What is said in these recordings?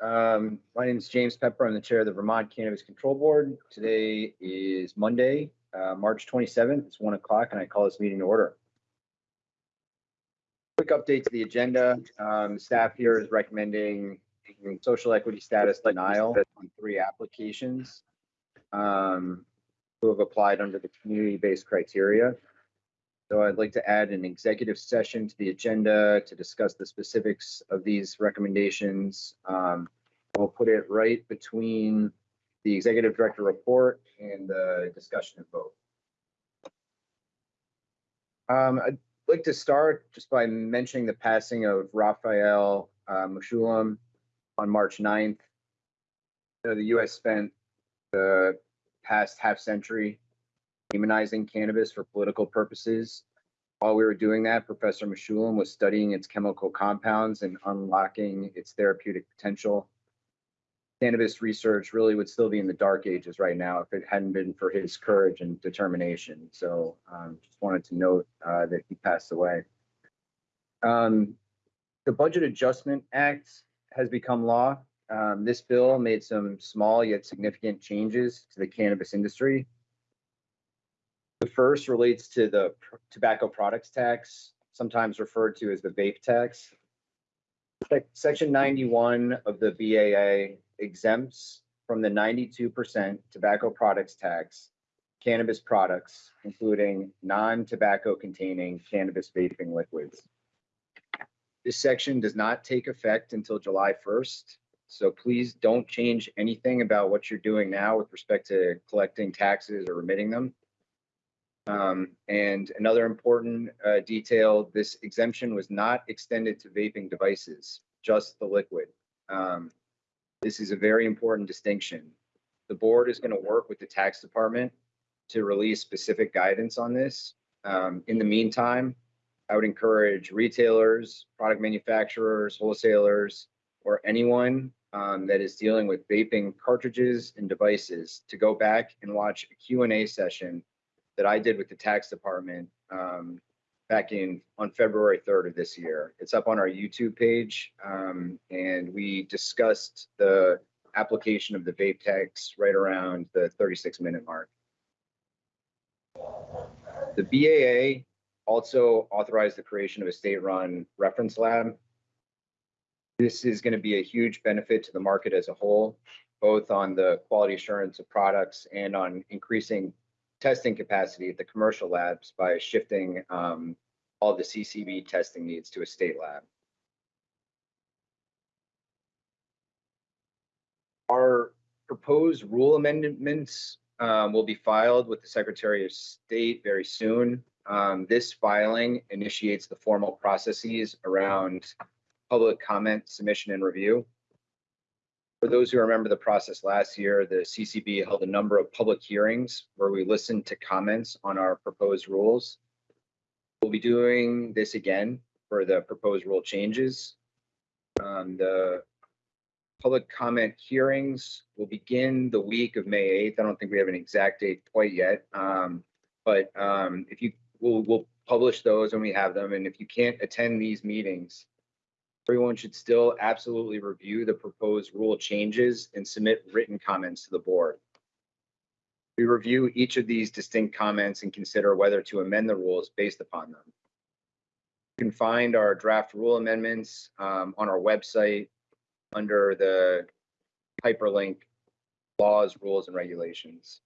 Um, my name is James Pepper. I'm the chair of the Vermont Cannabis Control Board. Today is Monday, uh, March twenty-seventh. It's one o'clock and I call this meeting to order. Quick update to the agenda. Um, staff here is recommending social equity status denial on three applications. Um, who have applied under the community-based criteria. So I'd like to add an executive session to the agenda to discuss the specifics of these recommendations. Um, we'll put it right between the executive director report and the discussion and vote. Um, I'd like to start just by mentioning the passing of Raphael uh, Mechoulam on March 9th. You know, the U.S. spent the past half century demonizing cannabis for political purposes. While we were doing that, Professor Mechoulam was studying its chemical compounds and unlocking its therapeutic potential. Cannabis research really would still be in the dark ages right now if it hadn't been for his courage and determination. So um, just wanted to note uh, that he passed away. Um, the Budget Adjustment Act has become law. Um, this bill made some small yet significant changes to the cannabis industry. The first relates to the tobacco products tax, sometimes referred to as the vape tax. Section 91 of the BAA exempts from the 92% tobacco products tax cannabis products, including non-tobacco containing cannabis vaping liquids. This section does not take effect until July 1st. So please don't change anything about what you're doing now with respect to collecting taxes or remitting them. Um, and another important uh, detail, this exemption was not extended to vaping devices, just the liquid. Um, this is a very important distinction. The board is going to work with the tax department to release specific guidance on this. Um, in the meantime, I would encourage retailers, product manufacturers, wholesalers, or anyone um, that is dealing with vaping cartridges and devices to go back and watch a Q&A session that I did with the tax department um, back in on February 3rd of this year. It's up on our YouTube page, um, and we discussed the application of the vape tax right around the 36 minute mark. The BAA also authorized the creation of a state-run reference lab. This is going to be a huge benefit to the market as a whole, both on the quality assurance of products and on increasing testing capacity at the commercial labs by shifting um, all the CCB testing needs to a state lab. Our proposed rule amendments um, will be filed with the Secretary of State very soon. Um, this filing initiates the formal processes around public comment, submission, and review. For those who remember the process last year, the CCB held a number of public hearings where we listened to comments on our proposed rules. We'll be doing this again for the proposed rule changes. Um, the public comment hearings will begin the week of May 8th. I don't think we have an exact date quite yet. Um, but um, if you, we'll, we'll publish those when we have them. And if you can't attend these meetings, everyone should still absolutely review the proposed rule changes and submit written comments to the board. We review each of these distinct comments and consider whether to amend the rules based upon them. You can find our draft rule amendments um, on our website under the hyperlink laws, rules, and regulations.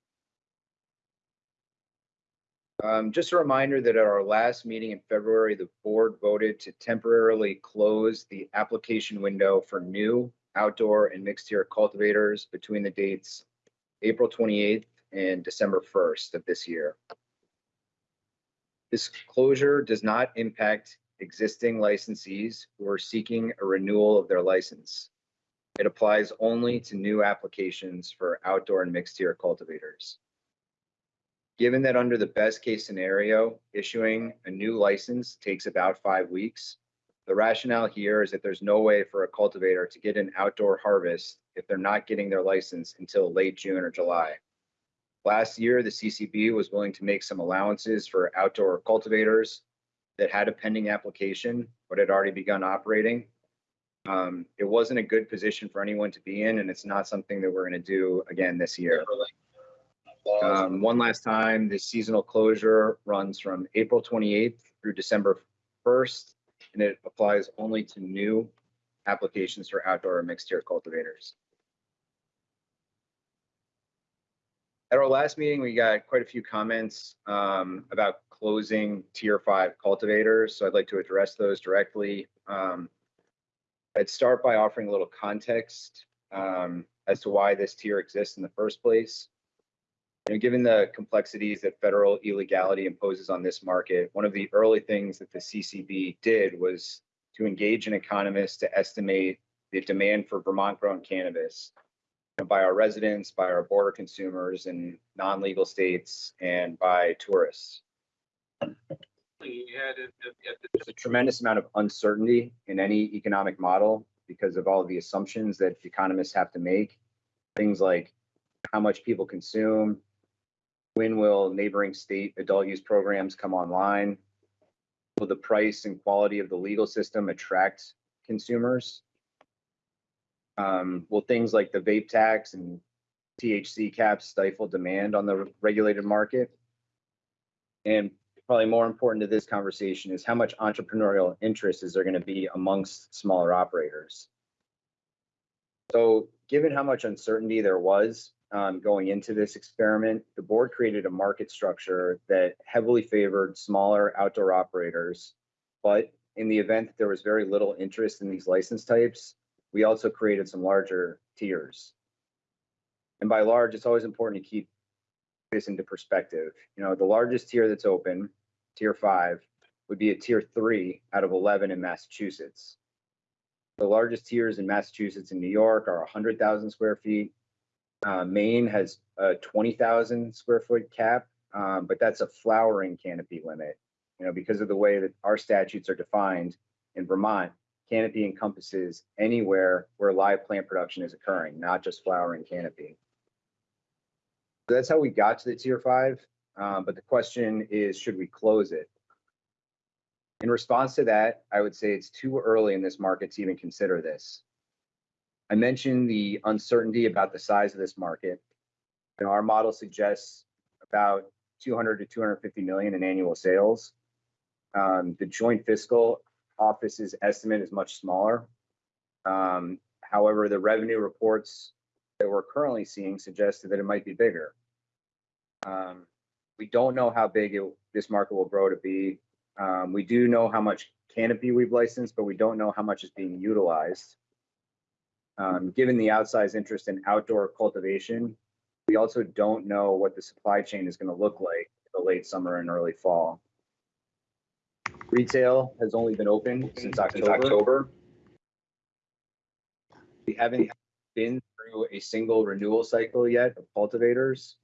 Um, just a reminder that at our last meeting in February, the board voted to temporarily close the application window for new outdoor and mixed tier cultivators between the dates April 28th and December 1st of this year. This closure does not impact existing licensees who are seeking a renewal of their license. It applies only to new applications for outdoor and mixed tier cultivators. Given that under the best case scenario, issuing a new license takes about five weeks, the rationale here is that there's no way for a cultivator to get an outdoor harvest if they're not getting their license until late June or July. Last year, the CCB was willing to make some allowances for outdoor cultivators that had a pending application but had already begun operating. Um, it wasn't a good position for anyone to be in, and it's not something that we're gonna do again this year. Um, one last time, the seasonal closure runs from April twenty-eighth through December first, and it applies only to new applications for outdoor or mixed tier cultivators. At our last meeting, we got quite a few comments um, about closing tier five cultivators, so I'd like to address those directly. Um, I'd start by offering a little context um, as to why this tier exists in the first place. You know, given the complexities that federal illegality imposes on this market, one of the early things that the CCB did was to engage an economist to estimate the demand for Vermont grown cannabis by our residents, by our border consumers in non-legal states, and by tourists. There's a tremendous amount of uncertainty in any economic model because of all of the assumptions that economists have to make. Things like how much people consume, when will neighboring state adult use programs come online? Will the price and quality of the legal system attract consumers? Um, will things like the vape tax and THC caps stifle demand on the regulated market? And probably more important to this conversation is how much entrepreneurial interest is there going to be amongst smaller operators? So given how much uncertainty there was um, going into this experiment, the board created a market structure that heavily favored smaller outdoor operators. But in the event that there was very little interest in these license types, we also created some larger tiers. And by large, it's always important to keep this into perspective. You know, the largest tier that's open, tier five, would be a tier three out of 11 in Massachusetts. The largest tiers in Massachusetts and New York are 100,000 square feet. Uh, Maine has a 20,000 square foot cap, um, but that's a flowering canopy limit. You know, because of the way that our statutes are defined in Vermont, canopy encompasses anywhere where live plant production is occurring, not just flowering canopy. So that's how we got to the tier five. Um, but the question is, should we close it? In response to that, I would say it's too early in this market to even consider this. I mentioned the uncertainty about the size of this market. You know, our model suggests about 200 to 250 million in annual sales. Um, the joint fiscal office's estimate is much smaller. Um, however, the revenue reports that we're currently seeing suggested that it might be bigger. Um, we don't know how big it, this market will grow to be. Um, we do know how much canopy we've licensed, but we don't know how much is being utilized. Um, given the outsized interest in outdoor cultivation, we also don't know what the supply chain is going to look like in the late summer and early fall. Retail has only been open since October. We haven't been through a single renewal cycle yet of cultivators.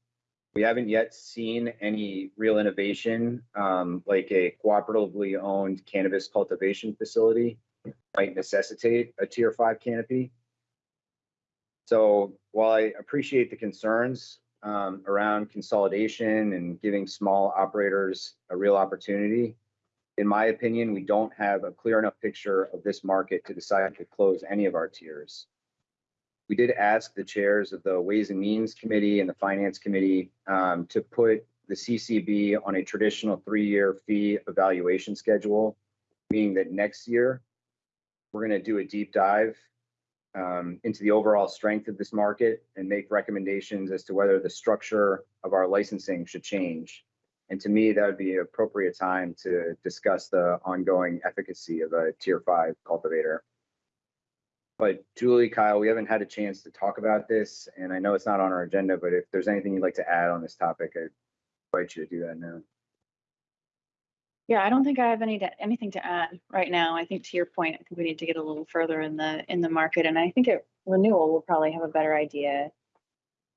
We haven't yet seen any real innovation, um, like a cooperatively owned cannabis cultivation facility might necessitate a tier five canopy. So while I appreciate the concerns um, around consolidation and giving small operators a real opportunity, in my opinion, we don't have a clear enough picture of this market to decide to close any of our tiers. We did ask the chairs of the Ways and Means Committee and the Finance Committee um, to put the CCB on a traditional three-year fee evaluation schedule, meaning that next year, we're going to do a deep dive um, into the overall strength of this market and make recommendations as to whether the structure of our licensing should change. And to me, that would be an appropriate time to discuss the ongoing efficacy of a tier five cultivator. But Julie, Kyle, we haven't had a chance to talk about this, and I know it's not on our agenda, but if there's anything you'd like to add on this topic, I'd invite you to do that now. Yeah, I don't think I have any, to- anything to add right now. I think to your point, I think we need to get a little further in the, in the market. And I think at renewal, we'll probably have a better idea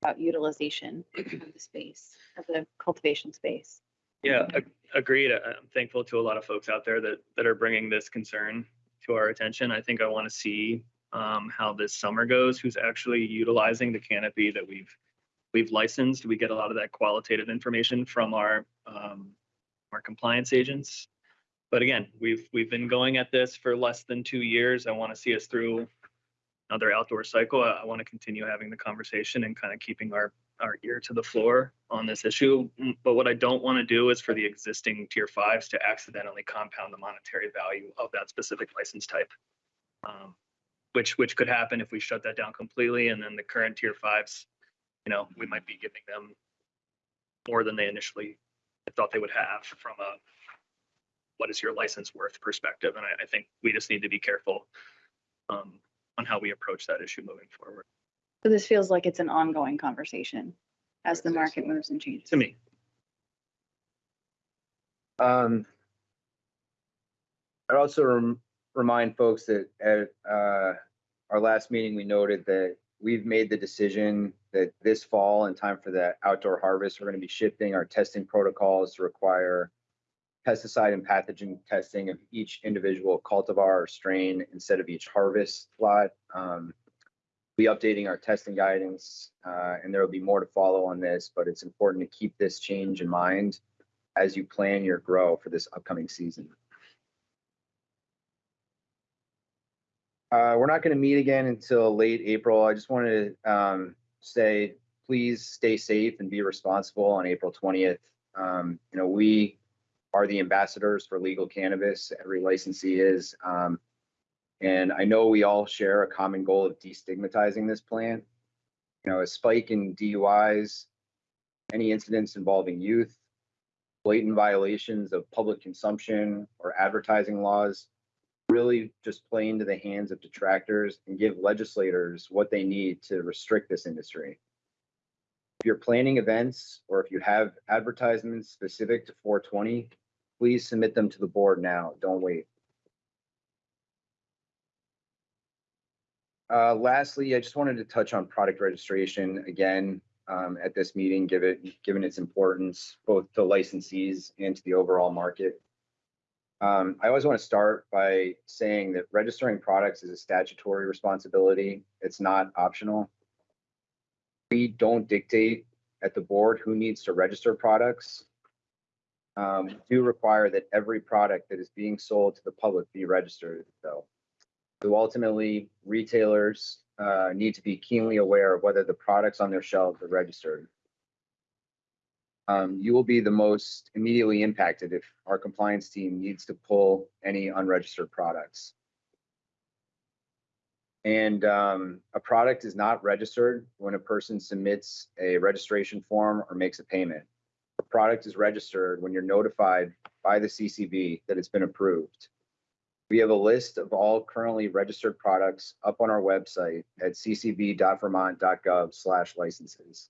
about utilization of the space, of the cultivation space. Yeah, ag- agreed. I'm thankful to a lot of folks out there that, that are bringing this concern to our attention. I think I want to see um, how this summer goes, who's actually utilizing the canopy that we've, we've licensed. We get a lot of that qualitative information from our, um, our compliance agents. but again, we've, we've been going at this for less than two years. I want to see us through another outdoor cycle. I, I want to continue having the conversation and kind of keeping our, our ear to the floor on this issue. Mm, But what I don't want to do is for the existing tier fives to accidentally compound the monetary value of that specific license type. Um, Which, which could happen if we shut that down completely and then the current tier fives, you know, we might be giving them more than they initially thought they would have from a what is your license worth perspective. And I, I think we just need to be careful um, on how we approach that issue moving forward. So this feels like it's an ongoing conversation as the market moves and changes. To me, Um, I'd also rem- remind folks that at, uh, our last meeting, we noted that we've made the decision that this fall, in time for the outdoor harvest, we're gonna be shifting our testing protocols to require pesticide and pathogen testing of each individual cultivar or strain instead of each harvest lot. Um, be updating our testing guidance, uh, and there will be more to follow on this, but it's important to keep this change in mind as you plan your grow for this upcoming season. Uh, we're not going to meet again until late April. I just wanted to um, say, please stay safe and be responsible on April 20th. Um, you know, we are the ambassadors for legal cannabis. Every licensee is. Um, and I know we all share a common goal of destigmatizing this plant. You know, a spike in DUIs, any incidents involving youth, blatant violations of public consumption or advertising laws really just play into the hands of detractors and give legislators what they need to restrict this industry. If you're planning events or if you have advertisements specific to 420, please submit them to the board now. Don't wait. Uh, lastly, I just wanted to touch on product registration again um, at this meeting, give it, given its importance both to licensees and to the overall market. Um, I always want to start by saying that registering products is a statutory responsibility. It's not optional. We don't dictate at the board who needs to register products. Um, do require that every product that is being sold to the public be registered, though. So ultimately, retailers uh, need to be keenly aware of whether the products on their shelves are registered. Um, you will be the most immediately impacted if our compliance team needs to pull any unregistered products. And um, a product is not registered when a person submits a registration form or makes a payment. A product is registered when you're notified by the CCB that it's been approved. We have a list of all currently registered products up on our website at ccb.vermont.gov slash licenses.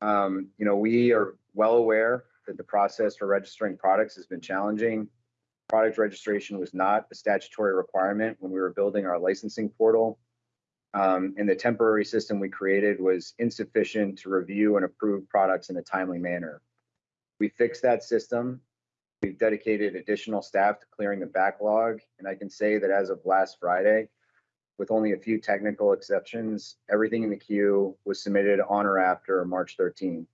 Um, you know, we are well aware that the process for registering products has been challenging. Product registration was not a statutory requirement when we were building our licensing portal. Um, and the temporary system we created was insufficient to review and approve products in a timely manner. We fixed that system. We've dedicated additional staff to clearing the backlog, and I can say that as of last Friday, with only a few technical exceptions, everything in the queue was submitted on or after March 13.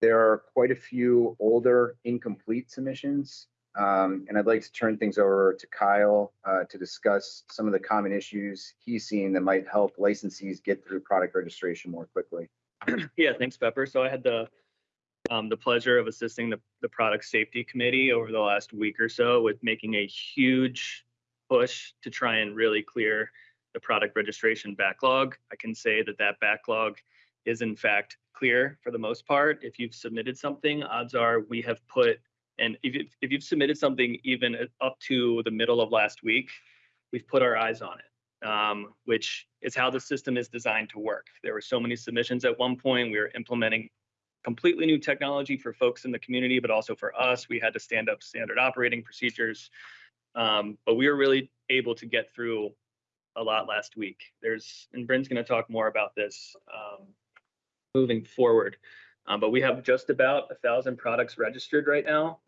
There are quite a few older incomplete submissions, um, and I'd like to turn things over to Kyle uh, to discuss some of the common issues he's seeing that might help licensees get through product registration more quickly. yeah, thanks, Pepper. So I had the um, the pleasure of assisting the, the product safety committee over the last week or so with making a huge push to try and really clear the product registration backlog. I can say that that backlog is in fact clear for the most part. If you've submitted something, odds are we have put, and if, you- if you've submitted something even up to the middle of last week, we've put our eyes on it, um, which is how the system is designed to work. There were so many submissions at one point. We were implementing completely new technology for folks in the community, but also for us. We had to stand up standard operating procedures. Um, but we were really able to get through a lot last week. There's, and Brynn's going to talk more about this um, moving forward. Um, but we have just about a thousand products registered right now.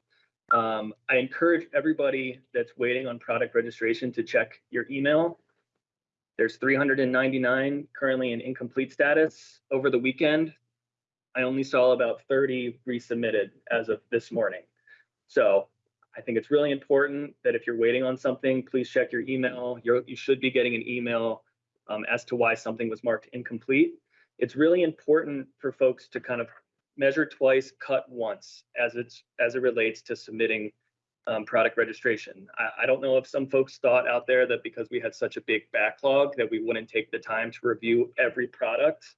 Um, I encourage everybody that's waiting on product registration to check your email. There's 399 currently in incomplete status over the weekend. I only saw about thirty resubmitted as of this morning. So I think it's really important that if you're waiting on something, please check your email. You're, you should be getting an email um, as to why something was marked incomplete. It's really important for folks to kind of measure twice, cut once, as it's, as it relates to submitting um, product registration. I, I don't know if some folks thought out there that because we had such a big backlog that we wouldn't take the time to review every product.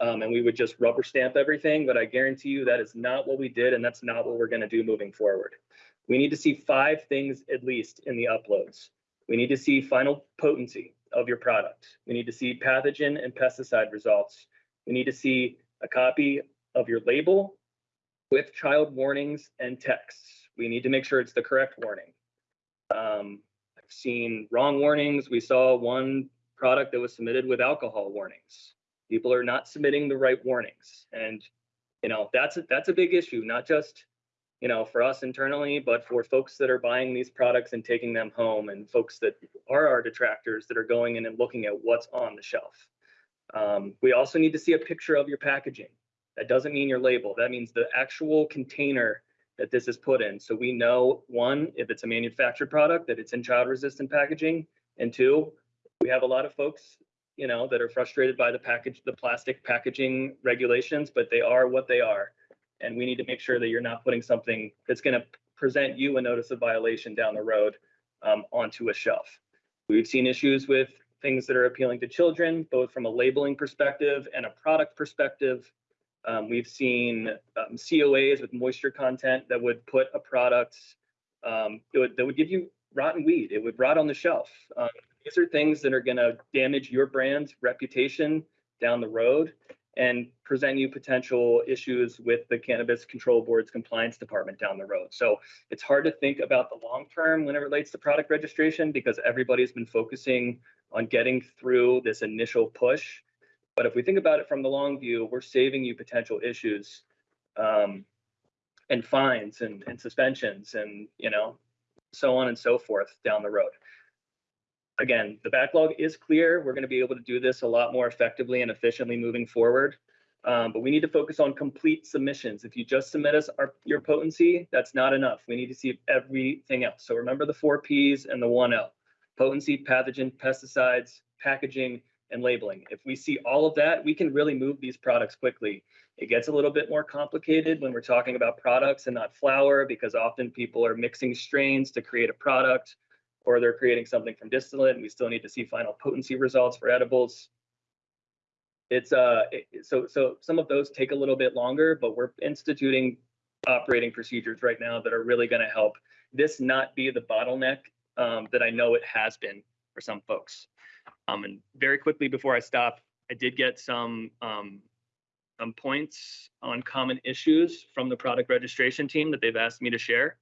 Um, and we would just rubber stamp everything, but I guarantee you that is not what we did and that's not what we're gonna do moving forward. We need to see five things at least in the uploads. We need to see final potency of your product. We need to see pathogen and pesticide results. We need to see a copy of your label with child warnings and texts. We need to make sure it's the correct warning. Um, I've seen wrong warnings. We saw one product that was submitted with alcohol warnings. People are not submitting the right warnings. And, you know, that's, a that's a big issue, not just, you know, for us internally, but for folks that are buying these products and taking them home and folks that are our detractors that are going in and looking at what's on the shelf. Um, we also need to see a picture of your packaging. That doesn't mean your label. That means the actual container that this is put in. So we know, one, if it's a manufactured product, that it's in child resistant packaging. And two, we have a lot of folks, you know, that are frustrated by the package, the plastic packaging regulations, but they are what they are. And we need to make sure that you're not putting something that's gonna present you a notice of violation down the road um, onto a shelf. We've seen issues with things that are appealing to children, both from a labeling perspective and a product perspective. Um, we've seen um, COAs with moisture content that would put a product um, would, that would give you rotten weed. It would rot on the shelf. Um, these are things that are going to damage your brand's reputation down the road and present you potential issues with the Cannabis Control Board's compliance department down the road. So it's hard to think about the long term when it relates to product registration because everybody's been focusing on getting through this initial push. But if we think about it from the long view, we're saving you potential issues um, and fines and, and suspensions and, you know, so on and so forth down the road. Again, the backlog is clear. We're going to be able to do this a lot more effectively and efficiently moving forward. Um, but we need to focus on complete submissions. If you just submit us our, your potency, that's not enough. We need to see everything else. So remember the four Ps and the one L potency, pathogen, pesticides, packaging, and labeling. If we see all of that, we can really move these products quickly. It gets a little bit more complicated when we're talking about products and not flower because often people are mixing strains to create a product or they're creating something from distillate and we still need to see final potency results for edibles. It's uh it, so so some of those take a little bit longer, but we're instituting operating procedures right now that are really going to help this not be the bottleneck um, that I know it has been for some folks. Um, and very quickly before I stop, I did get some um, some points on common issues from the product registration team that they've asked me to share.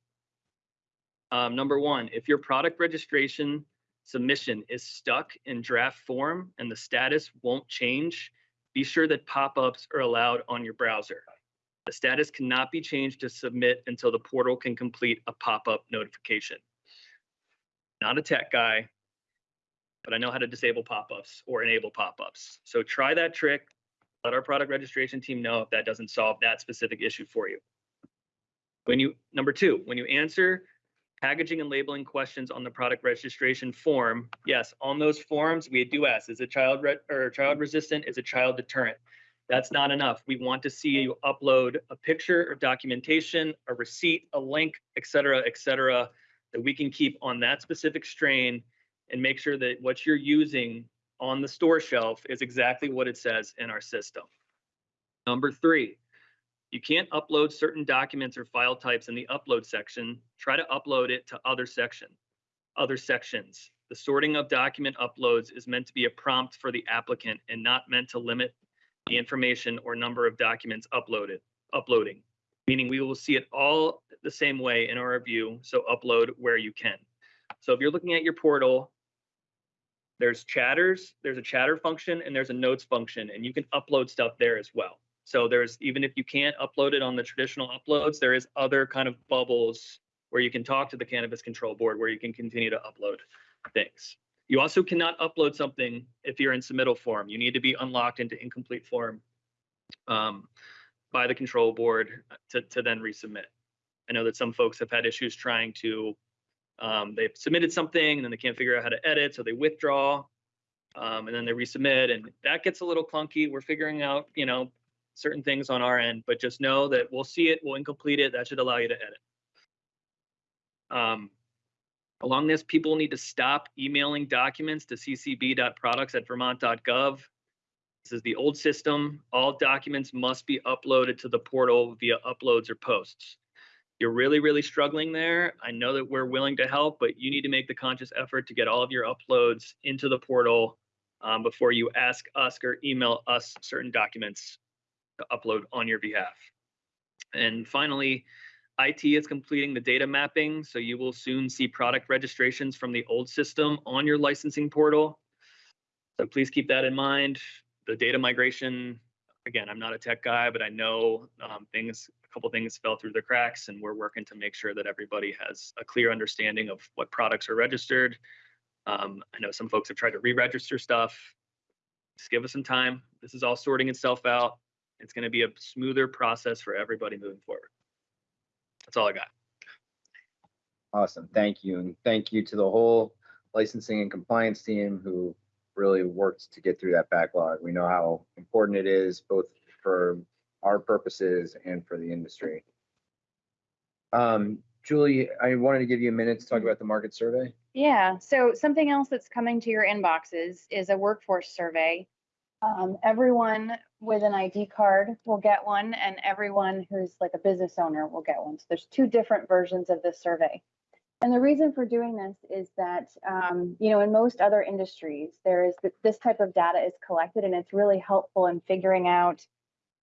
Um, number one, if your product registration submission is stuck in draft form and the status won't change, be sure that pop-ups are allowed on your browser. The status cannot be changed to submit until the portal can complete a pop-up notification. Not a tech guy, but I know how to disable pop-ups or enable pop-ups. So try that trick. Let our product registration team know if that doesn't solve that specific issue for you. When you, number two, when you answer packaging and labeling questions on the product registration form, yes, on those forms, we do ask, is a child or child resistant, is a child deterrent? That's not enough. We want to see you upload a picture or documentation, a receipt, a link, et cetera, et cetera, that we can keep on that specific strain and make sure that what you're using on the store shelf is exactly what it says in our system. Number three, you can't upload certain documents or file types in the upload section. Try to upload it to other section, other sections. The sorting of document uploads is meant to be a prompt for the applicant and not meant to limit the information or number of documents uploaded, uploading, meaning we will see it all the same way in our review, so upload where you can. So if you're looking at your portal, there's chatters, there's a chatter function, and there's a notes function, and you can upload stuff there as well. So there's, even if you can't upload it on the traditional uploads, there is other kind of bubbles where you can talk to the Cannabis Control Board, where you can continue to upload things. You also cannot upload something if you're in submittal form. You need to be unlocked into incomplete form. Um, by the control board to, to then resubmit. I know that some folks have had issues trying to, um, they've submitted something and then they can't figure out how to edit, so they withdraw. Um, and then they resubmit and that gets a little clunky. We're figuring out, you know, certain things on our end, but just know that we'll see it, we'll incomplete it. That should allow you to edit. Um, along this, people need to stop emailing documents to ccb.products@vermont.gov. This is the old system. All documents must be uploaded to the portal via uploads or posts. You're really, really struggling there. I know that we're willing to help, but you need to make the conscious effort to get all of your uploads into the portal um, before you ask us or email us certain documents to upload on your behalf. And finally, IT is completing the data mapping, so you will soon see product registrations from the old system on your licensing portal. So please keep that in mind. The data migration, again, I'm not a tech guy, but I know um, things, a couple things fell through the cracks, and we're working to make sure that everybody has a clear understanding of what products are registered. Um, I know some folks have tried to re-register stuff. Just give us some time. This is all sorting itself out. It's going to be a smoother process for everybody moving forward. That's all I got. Awesome, thank you, and thank you to the whole licensing and compliance team who really worked to get through that backlog. We know how important it is, both for our purposes and for the industry. Um, Julie, I wanted to give you a minute to talk about the market survey. Yeah, so something else that's coming to your inboxes is a workforce survey. Um, everyone with an ID card will get one and everyone who's like a business owner will get one. So there's two different versions of this survey. And the reason for doing this is that, um, you know, in most other industries, there is th- this type of data is collected and it's really helpful in figuring out,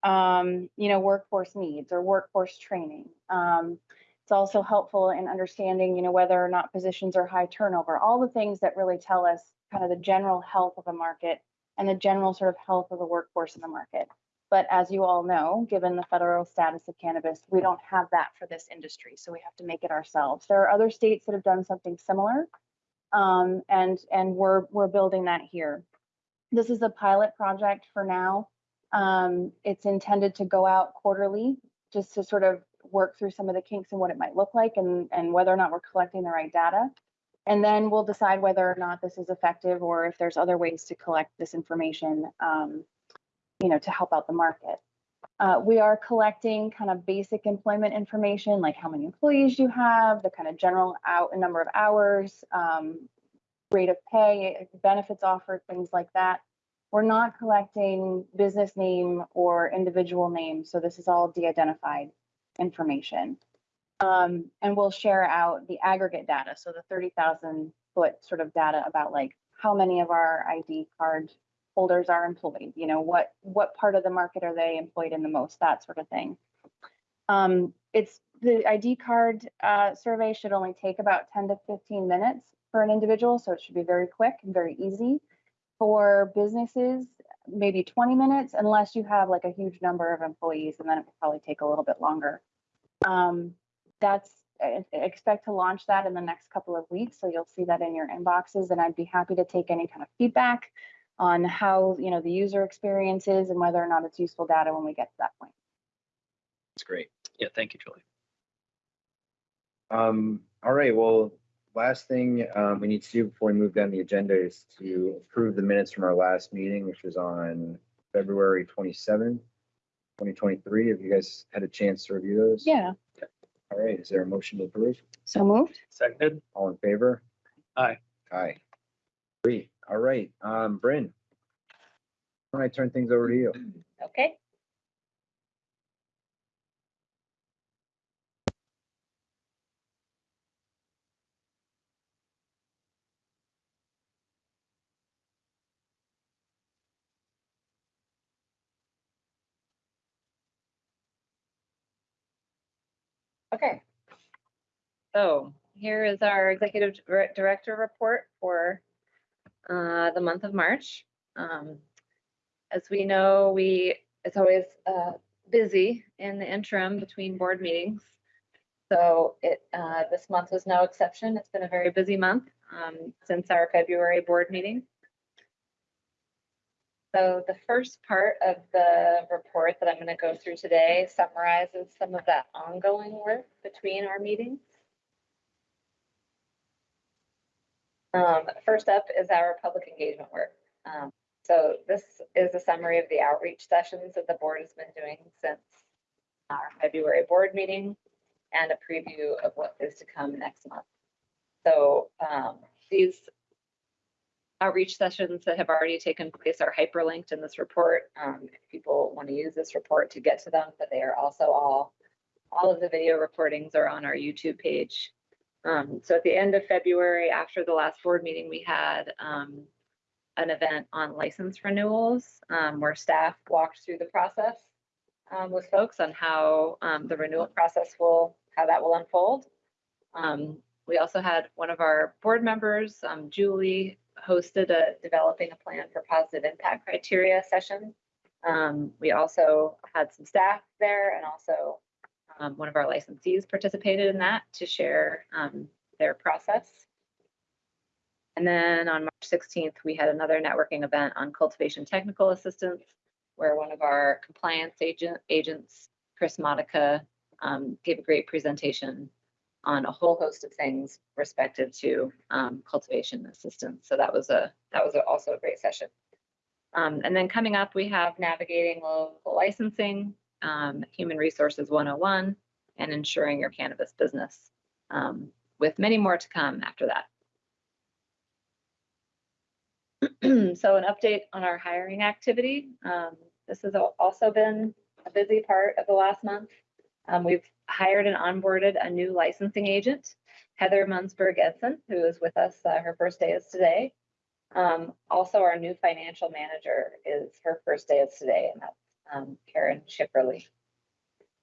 um, you know, workforce needs or workforce training. Um, it's also helpful in understanding, you know, whether or not positions are high turnover, all the things that really tell us kind of the general health of a market and the general sort of health of the workforce in the market. But as you all know, given the federal status of cannabis, we don't have that for this industry, so we have to make it ourselves. There are other states that have done something similar, um, and and we're we're building that here. This is a pilot project for now. Um, it's intended to go out quarterly, just to sort of work through some of the kinks and what it might look like, and and whether or not we're collecting the right data. And then we'll decide whether or not this is effective or if there's other ways to collect this information, um, you know, to help out the market. Uh, we are collecting kind of basic employment information, like how many employees you have, the kind of general out number of hours, um, rate of pay, benefits offered, things like that. We're not collecting business name or individual name, so this is all de-identified information. Um, and we'll share out the aggregate data, so the thirty thousand foot sort of data about like how many of our ID card holders are employed, you know, what, what part of the market are they employed in the most, that sort of thing. Um, it's, the ID card, uh, survey should only take about ten to fifteen minutes for an individual, so it should be very quick and very easy. For businesses, maybe twenty minutes, unless you have like a huge number of employees, and then it will probably take a little bit longer. Um, that's, I I expect to launch that in the next couple of weeks, so you'll see that in your inboxes, and I'd be happy to take any kind of feedback on how, you know, the user experience is and whether or not it's useful data when we get to that point. That's great. Yeah, thank you, Julie. Um, all right, well, last thing, um, we need to do before we move down the agenda is to approve the minutes from our last meeting, which was on February 27, twenty twenty-three. Have you guys had a chance to review those? Yeah, All right, is there a motion to approve? so moved. Seconded. All in favor? Aye. Aye. Great, all right, um, Brynn. When I turn things over to you. Okay. Okay. So here is our executive director report for uh, the month of March. Um, as we know, we, it's always uh, busy in the interim between board meetings. So it, uh, this month was no exception. It's been a very busy month um, since our February board meeting. So the first part of the report that I'm going to go through today summarizes some of that ongoing work between our meetings. Um, first up is our public engagement work. Um, so this is a summary of the outreach sessions that the board has been doing since our February board meeting and a preview of what is to come next month. So um, these outreach sessions that have already taken place are hyperlinked in this report. Um, if people want to use this report to get to them, but they are also all, all of the video recordings are on our YouTube page. Um, so at the end of February, after the last board meeting, we had um, an event on license renewals um, where staff walked through the process um, with folks on how um, the renewal process will, how that will unfold. We also had one of our board members, Julie, hosted a developing a plan for positive impact criteria session. Um, we also had some staff there and also um, one of our licensees participated in that to share um, their process. And then on March 16th, we had another networking event on cultivation technical assistance where one of our compliance agent agents, Chris Modica, um, gave a great presentation on a whole host of things respective to um, cultivation assistance. So that was a that was a, also a great session. Um, and then coming up, we have navigating local licensing, um, human resources 101, and insuring your cannabis business, um, with many more to come after that. so an update on our hiring activity. Um, this has also been a busy part of the last month. Um, we've hired and onboarded a new licensing agent, Heather Munzberg Edson, who is with us. Uh, her first day is today. Um, also, our new financial manager is her first day is today, and that's um, Karen Schipperly.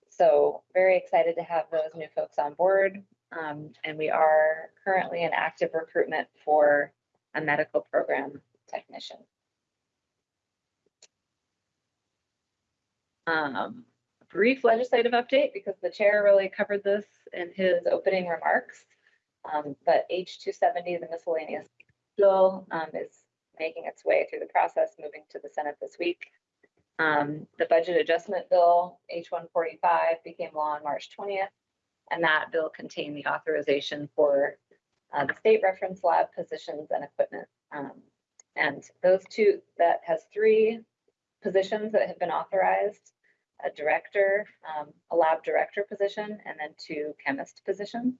So very excited to have those new folks on board. Um, and we are currently in active recruitment for a medical program technician. Um, brief legislative update because the chair really covered this in his opening remarks. Um, but H two seventy, the miscellaneous bill, um, is making its way through the process, moving to the Senate this week. Um, the budget adjustment bill, H one forty-five, became law on March twentieth. And that bill contained the authorization for uh, the state reference lab positions and equipment. Um, and those two, that has three positions that have been authorized a director, um, a lab director position, and then two chemist positions.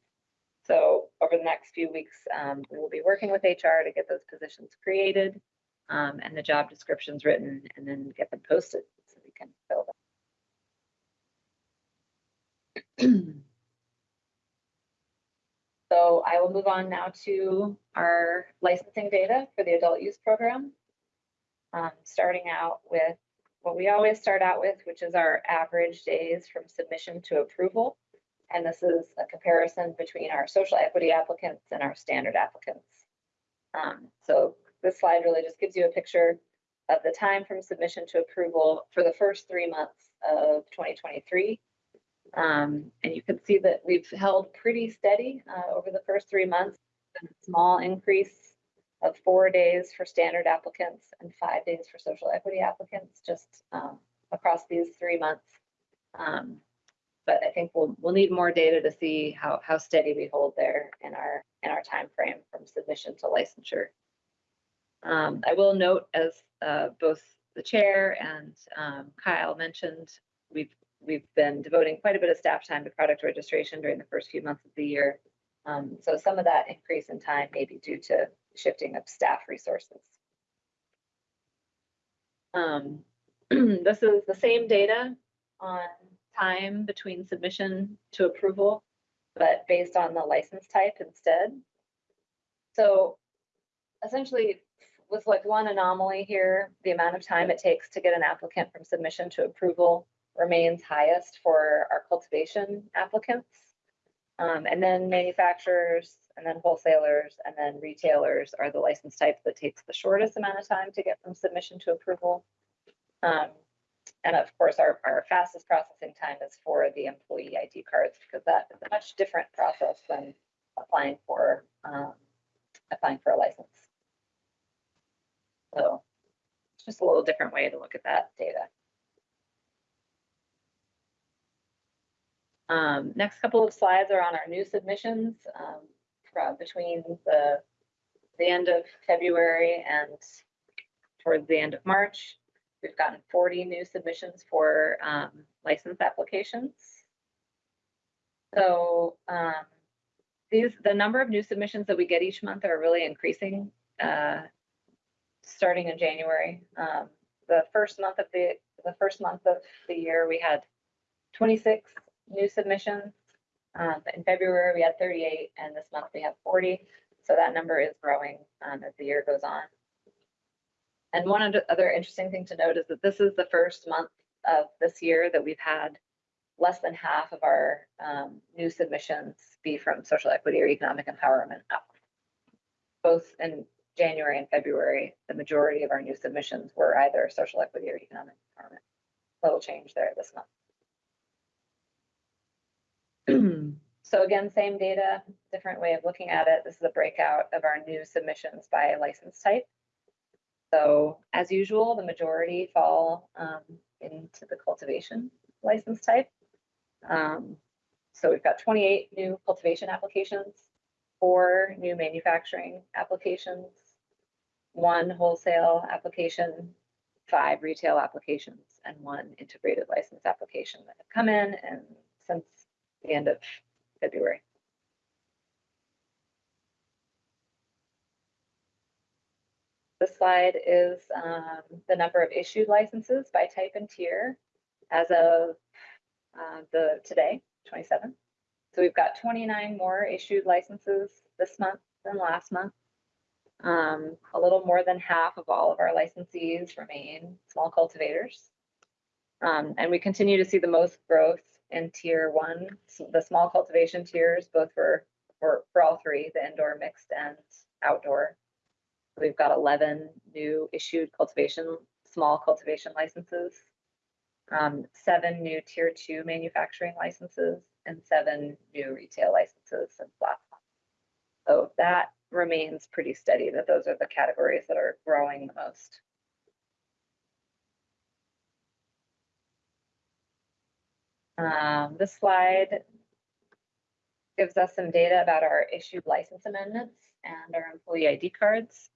So over the next few weeks, um, we will be working with HR to get those positions created um, and the job descriptions written and then get them posted so we can fill them. So I will move on now to our licensing data for the adult use program. Um, starting out with what we always start out with, which is our average days from submission to approval. And this is a comparison between our social equity applicants and our standard applicants. Um, so this slide really just gives you a picture of the time from submission to approval for the first three months of 2023. Um, and you can see that we've held pretty steady uh, over the first three months, a small increase of four days for standard applicants and five days for social equity applicants, just um, across these three months. Um, but I think we'll we'll need more data to see how how steady we hold there in our in our time frame from submission to licensure. Um, I will note, as uh, both the chair and um, Kyle mentioned, we've we've been devoting quite a bit of staff time to product registration during the first few months of the year. Um, so some of that increase in time may be due to shifting of staff resources. Um, this is the same data on time between submission to approval, but based on the license type instead. So essentially, with like one anomaly here, the amount of time it takes to get an applicant from submission to approval remains highest for our cultivation applicants. Um, and then manufacturers, and then wholesalers, and then retailers are the license type that takes the shortest amount of time to get from submission to approval. Um, and of course, our, our fastest processing time is for the employee ID cards because that is a much different process than applying for um, applying for a license. So it's just a little different way to look at that data. Um, next couple of slides are on our new submissions, um, from between the, the end of February and towards the end of March. We've gotten forty new submissions for, um, license applications. So, um, these, the number of new submissions that we get each month are really increasing, uh, starting in January. Um, the first month of the, the first month of the year, we had twenty-six new submissions. Um, in February, we had thirty-eight, and this month we have forty. So that number is growing, um, as the year goes on. And one other- other interesting thing to note is that this is the first month of this year that we've had less than half of our, um, new submissions be from social equity or economic empowerment. Both in January and February, the majority of our new submissions were either social equity or economic empowerment. Little change there this month. So again, same data, different way of looking at it. This is a breakout of our new submissions by license type. So as usual, the majority fall um, into the cultivation license type. Um, So we've got twenty-eight new cultivation applications, four new manufacturing applications, one wholesale application, five retail applications, and one integrated license application that have come in and since the end of February. This slide is um, the number of issued licenses by type and tier as of uh, the today, 27. So we've got 29 more issued licenses this month than last month. Um, a little more than half of all of our licensees remain small cultivators. Um, and we continue to see the most growth in tier one, the small cultivation tiers, both for, for, for all three, the indoor, mixed and outdoor. We've got 11 new issued cultivation, small cultivation licenses. Um, seven new tier two manufacturing licenses and seven new retail licenses month. So that remains pretty steady, that those are the categories that are growing the most. Um, this slide gives us some data about our issued license amendments and our employee ID cards.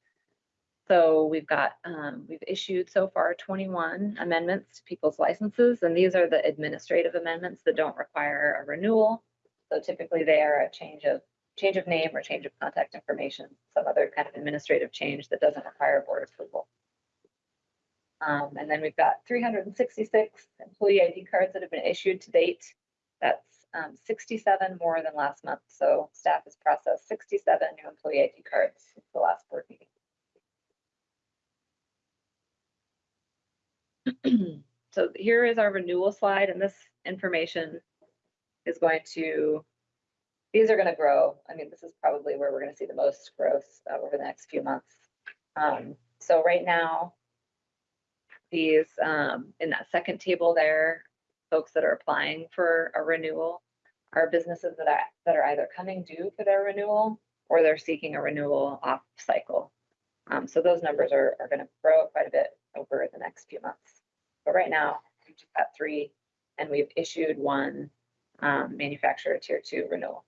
So we've got, um, we've issued so far twenty-one amendments to people's licenses, and these are the administrative amendments that don't require a renewal. So typically they are a change of, change of name or change of contact information, some other kind of administrative change that doesn't require board approval. Um, and then we've got three hundred and sixty-six employee ID cards that have been issued to date. That's, um, sixty-seven more than last month, so staff has processed sixty-seven new employee ID cards since the last board meeting. So here is our renewal slide and this information is going to, these are gonna grow. I mean, this is probably where we're gonna see the most growth uh, over the next few months. Um, so right now, these, um, in that second table there, folks that are applying for a renewal are businesses that are, that are either coming due for their renewal or they're seeking a renewal off cycle. Um, so those numbers are, are gonna grow quite a bit over the next few months. But right now, we've just got three, and we've issued one, um, manufacturer tier two renewal.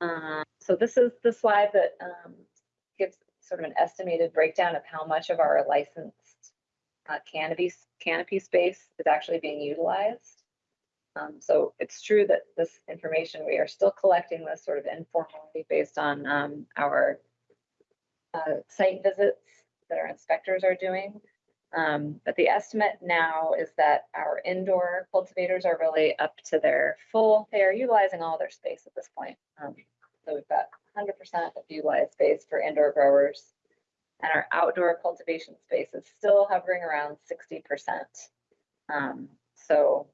Uh, so this is the slide that, um, gives sort of an estimated breakdown of how much of our licensed uh, canopy, canopy space is actually being utilized. Um, so it's true that this information, we are still collecting this sort of informally based on, um, our uh, site visits that our inspectors are doing. Um, but the estimate now is that our indoor cultivators are really up to their full, they are utilizing all their space at this point. Um, so we've got hundred percent of utilized space for indoor growers. And our outdoor cultivation space is still hovering around sixty percent. Um, so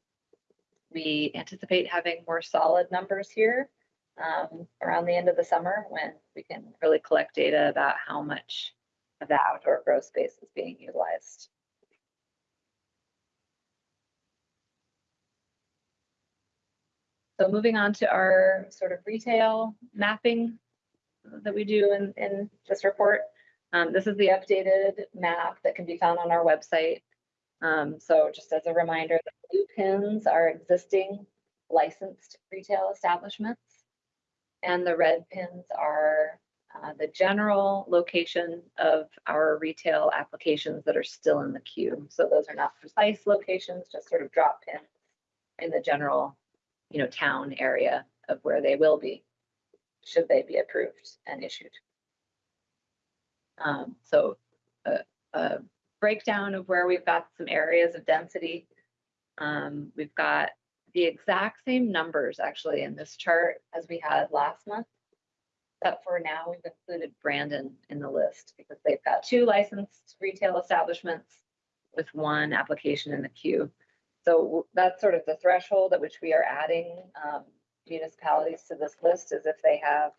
we anticipate having more solid numbers here um, around the end of the summer when we can really collect data about how much of the outdoor grow space is being utilized. So moving on to our sort of retail mapping that we do in, in this report. Um, this is the updated map that can be found on our website. Um, so just as a reminder, the blue pins are existing licensed retail establishments. And the red pins are uh, the general location of our retail applications that are still in the queue. So those are not precise locations, just sort of drop pins in the general, you know, town area of where they will be, should they be approved and issued. Um, so a, a breakdown of where we've got some areas of density. Um, we've got the exact same numbers actually in this chart as we had last month. But for now, we've included Brandon in the list because they've got two licensed retail establishments with one application in the queue. So that's sort of the threshold at which we are adding um, municipalities to this list is if they have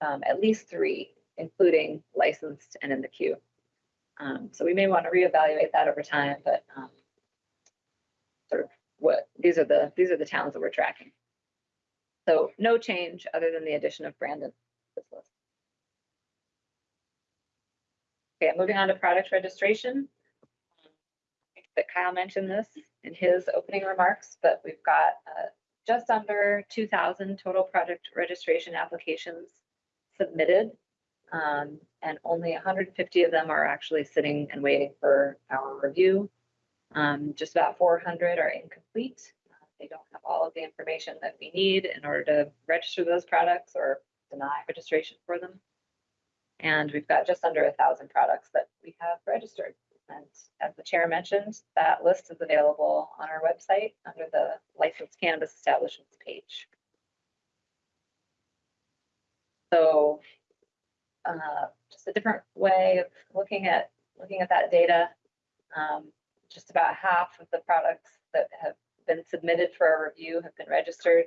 um, at least three, including licensed and in the queue. Um, So we may want to reevaluate that over time, but um, sort of what, these are the, these are the towns that we're tracking. So no change other than the addition of Brandon to this list. Okay, moving on to product registration. I think That Kyle mentioned this in his opening remarks, but we've got just under two thousand total product registration applications submitted. Um, and only hundred and fifty of them are actually sitting and waiting for our review. Um, just about four hundred are incomplete. Uh, They don't have all of the information that we need in order to register those products or deny registration for them. And we've got just under a thousand products that we have registered. And as the chair mentioned, that list is available on our website under the licensed cannabis establishments page. So uh, just a different way of looking at, looking at that data. Um, Just about half of the products that have been submitted for a review have been registered.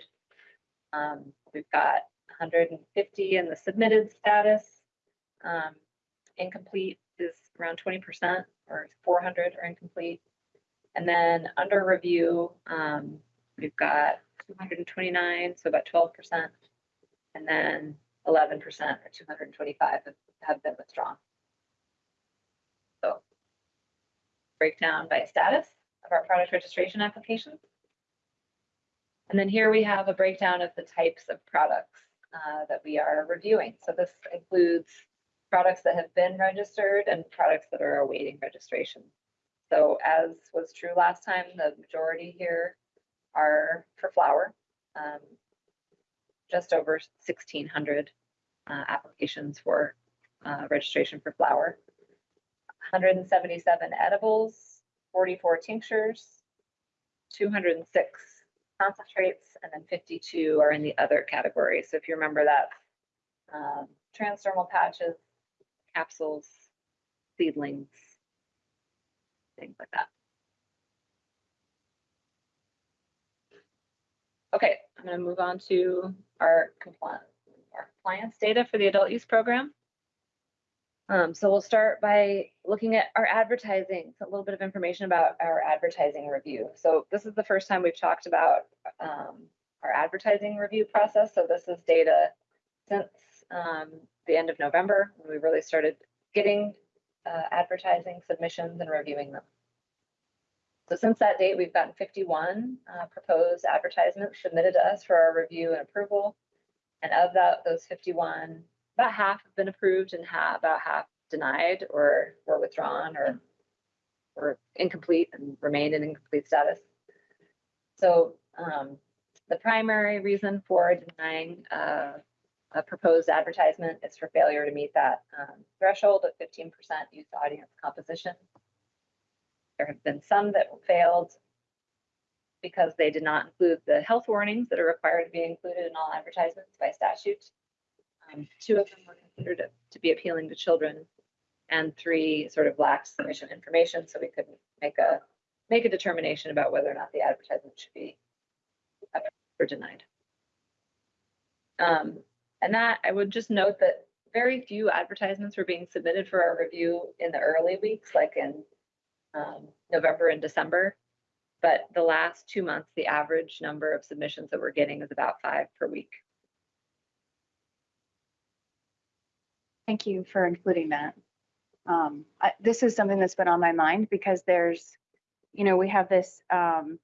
Um, We've got 150 in the submitted status. Um, Incomplete around 20% or 400 are incomplete. And then under review, um, we've got 229, so about 12%. And then 11% or 225 have- have been withdrawn. So breakdown by status of our product registration applications. And then here we have a breakdown of the types of products uh, that we are reviewing. So this includes products that have been registered and products that are awaiting registration. So as was true last time, the majority here are for flower. um, Just over sixteen hundred uh, applications for uh, registration for flower. Hundred and seventy-seven edibles, forty-four tinctures, two hundred and six concentrates, and then fifty-two are in the other category. So if you remember that, um, transdermal patches, capsules, seedlings, things like that. Okay, I'm gonna move on to our compliance, our compliance data for the adult use program. Um, so we'll start by looking at our advertising, so a little bit of information about our advertising review. So this is the first time we've talked about um, our advertising review process. So this is data since um, the end of November, when we really started getting uh, advertising submissions and reviewing them. So since that date, we've gotten 51 uh, proposed advertisements submitted to us for our review and approval. And of that, those 51, about half have been approved and half, about half denied or were withdrawn or were incomplete and remained in incomplete status. So um, the primary reason for denying uh, a proposed advertisement is for failure to meet that um, threshold of 15% youth audience composition. There have been some that failed because they did not include the health warnings that are required to be included in all advertisements by statute. Um, Two of them were considered to- to be appealing to children, and three sort of lacked sufficient information, so we couldn't make a, make a determination about whether or not the advertisement should be approved or denied. Um, and that, I would just note that very few advertisements were being submitted for our review in the early weeks, like in um, November and December. But the last two months, the average number of submissions that we're getting is about five per week. Thank you for including that. Um, I, this is something that's been on my mind because there's, you know, we have this, um,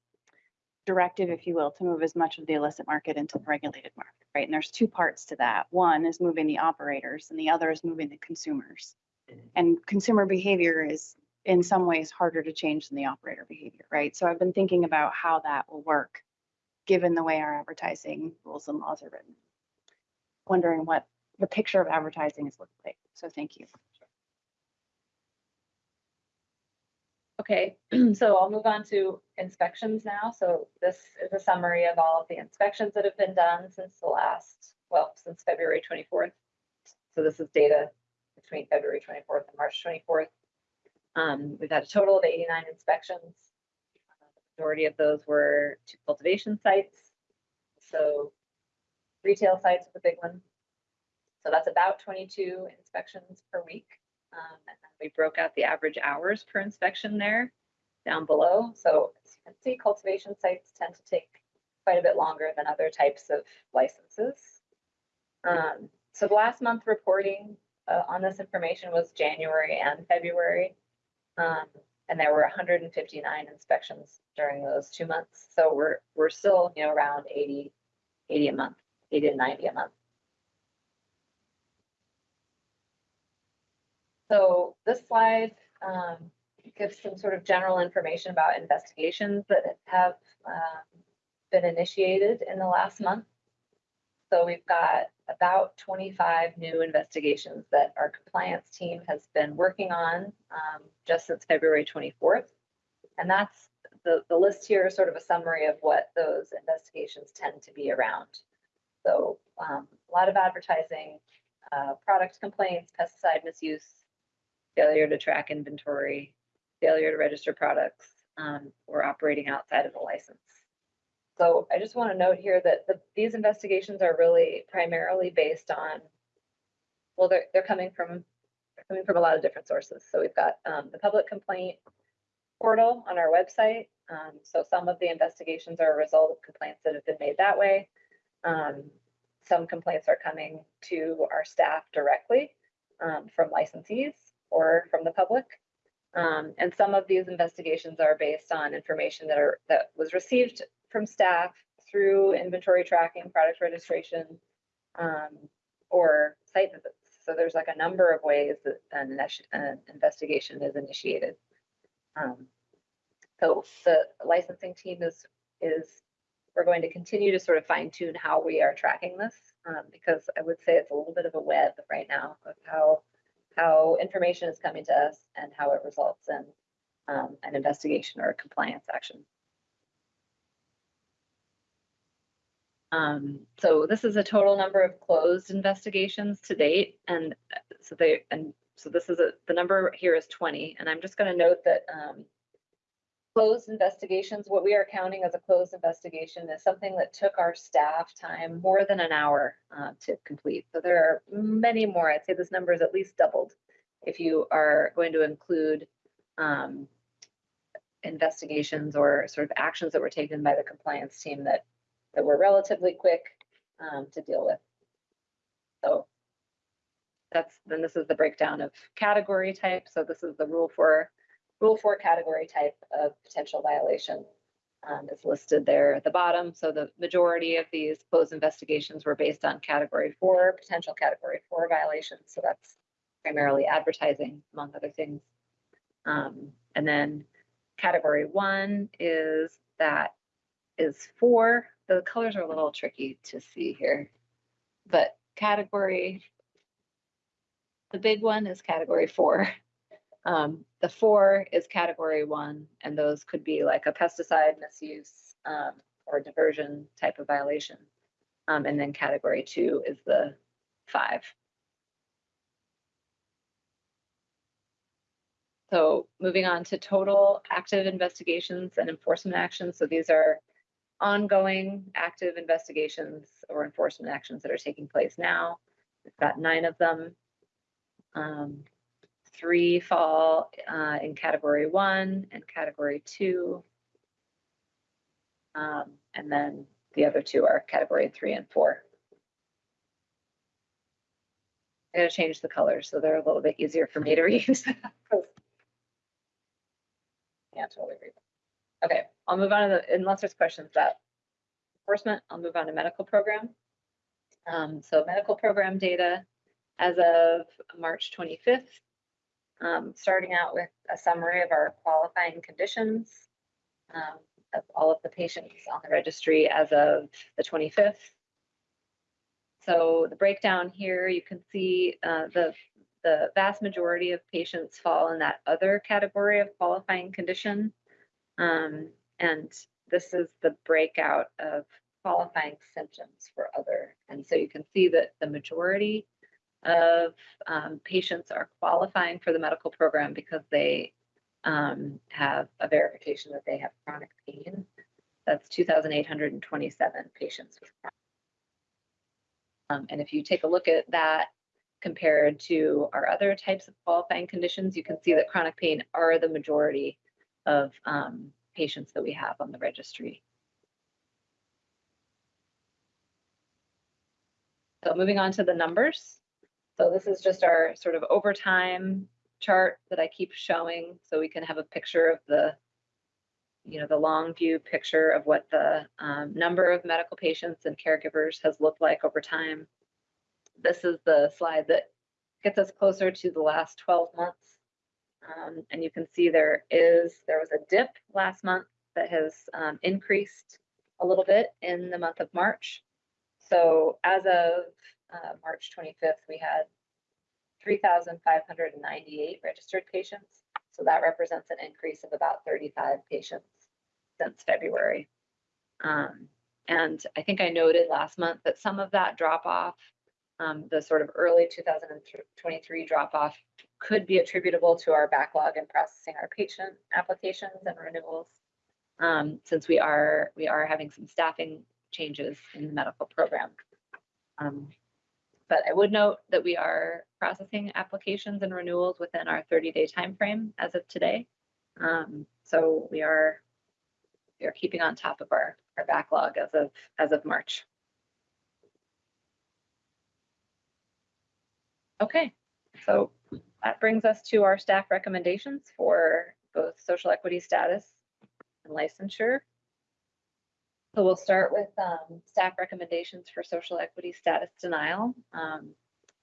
directive, if you will, to move as much of the illicit market into the regulated market, right? And there's two parts to that. One is moving the operators and the other is moving the consumers. Mm-hmm. And consumer behavior is in some ways harder to change than the operator behavior, right? So I've been thinking about how that will work, given the way our advertising rules and laws are written. Wondering what the picture of advertising is looking like. So thank you. Okay, so I'll move on to inspections now. So this is a summary of all of the inspections that have been done since the last, well, since February twenty-fourth. So this is data between February twenty-fourth and March twenty-fourth. Um, we've had a total of eighty-nine inspections. The Majority of those were to cultivation sites. So retail sites are the big one. So that's about twenty-two inspections per week. Um, and then we broke out the average hours per inspection there down below. So as you can see, cultivation sites tend to take quite a bit longer than other types of licenses. Um, so the last month reporting uh, on this information was January and February. Um, and there were 159 inspections during those two months. So we're, we're still, you know, around 80, 80 a month, 80 to 90 a month. So this slide um, gives some sort of general information about investigations that have um, been initiated in the last month. So we've got about 25 new investigations that our compliance team has been working on um, just since February 24th. And that's the, the list here is sort of a summary of what those investigations tend to be around. So um, a lot of advertising, uh, product complaints, pesticide misuse, failure to track inventory, failure to register products, um, or operating outside of the license. So I just want to note here that the, these investigations are really primarily based on, well, they're, they're coming from, they're coming from a lot of different sources. So we've got um, the public complaint portal on our website. Um, so some of the investigations are a result of complaints that have been made that way. Um, some complaints are coming to our staff directly um, from licensees or from the public. Um, and some of these investigations are based on information that are that was received from staff through inventory tracking, product registration, um, or site visits. So there's like a number of ways that an, an investigation is initiated. Um, so the licensing team is is we're going to continue to sort of fine tune how we are tracking this um, because I would say it's a little bit of a web right now of how how information is coming to us and how it results in um, an investigation or a compliance action. Um, so this is a total number of closed investigations to date, and uh, so they and so this is a the number here is 20, and I'm just going to note that um, closed investigations, what we are counting as a closed investigation is something that took our staff time more than an hour uh, to complete. So there are many more. I'd say this number is at least doubled if you are going to include um, investigations or sort of actions that were taken by the compliance team that that were relatively quick um, to deal with. So that's then this is the breakdown of category type. So this is the rule for Rule four category type of potential violation um, is listed there at the bottom. So the majority of these closed investigations were based on category four, potential category four violations. So that's primarily advertising, among other things. Um, and then category one is that is four. The colors are a little tricky to see here, but category, the big one is category four. Um, the four is category one, and those could be like a pesticide misuse um, or diversion type of violation. Um, and then category two is the five. So moving on to total active investigations and enforcement actions. So these are ongoing active investigations or enforcement actions that are taking place now. We've got nine of them. Um, three fall uh, in category one and category two. Um, and then the other two are category three and four. I gotta change the colors so they're a little bit easier for me to read. Yeah, totally read. Okay, I'll move on to the, unless there's questions about enforcement, I'll move on to medical program. Um, so medical program data as of March twenty-fifth. Um, starting out with a summary of our qualifying conditions. Um, of all of the patients on the registry as of the twenty-fifth. So the breakdown here, you can see uh, the, the vast majority of patients fall in that other category of qualifying condition. Um, and this is the breakout of qualifying symptoms for other. And so you can see that the majority of um, patients are qualifying for the medical program because they um, have a verification that they have chronic pain. That's 2,827 patients. Um, and if you take a look at that compared to our other types of qualifying conditions, you can see that chronic pain are the majority of um, patients that we have on the registry. So moving on to the numbers. So this is just our sort of overtime chart that I keep showing so we can have a picture of the, you know, the long view picture of what the um, number of medical patients and caregivers has looked like over time. This is the slide that gets us closer to the last 12 months. Um, and you can see there is, there was a dip last month that has um, increased a little bit in the month of March. So as of uh, March 25th, we had 3,598 registered patients. So that represents an increase of about 35 patients since February. Um, and I think I noted last month that some of that drop off, um, the sort of early 2023 drop off, could be attributable to our backlog in processing our patient applications and renewals. Um, since we are we are having some staffing changes in the medical program. Um, but I would note that we are processing applications and renewals within our 30-day timeframe as of today. Um, so we are we are keeping on top of our, our backlog as of as of March. Okay, so that brings us to our staff recommendations for both social equity status and licensure. So we'll start with um, staff recommendations for social equity status denial. Um,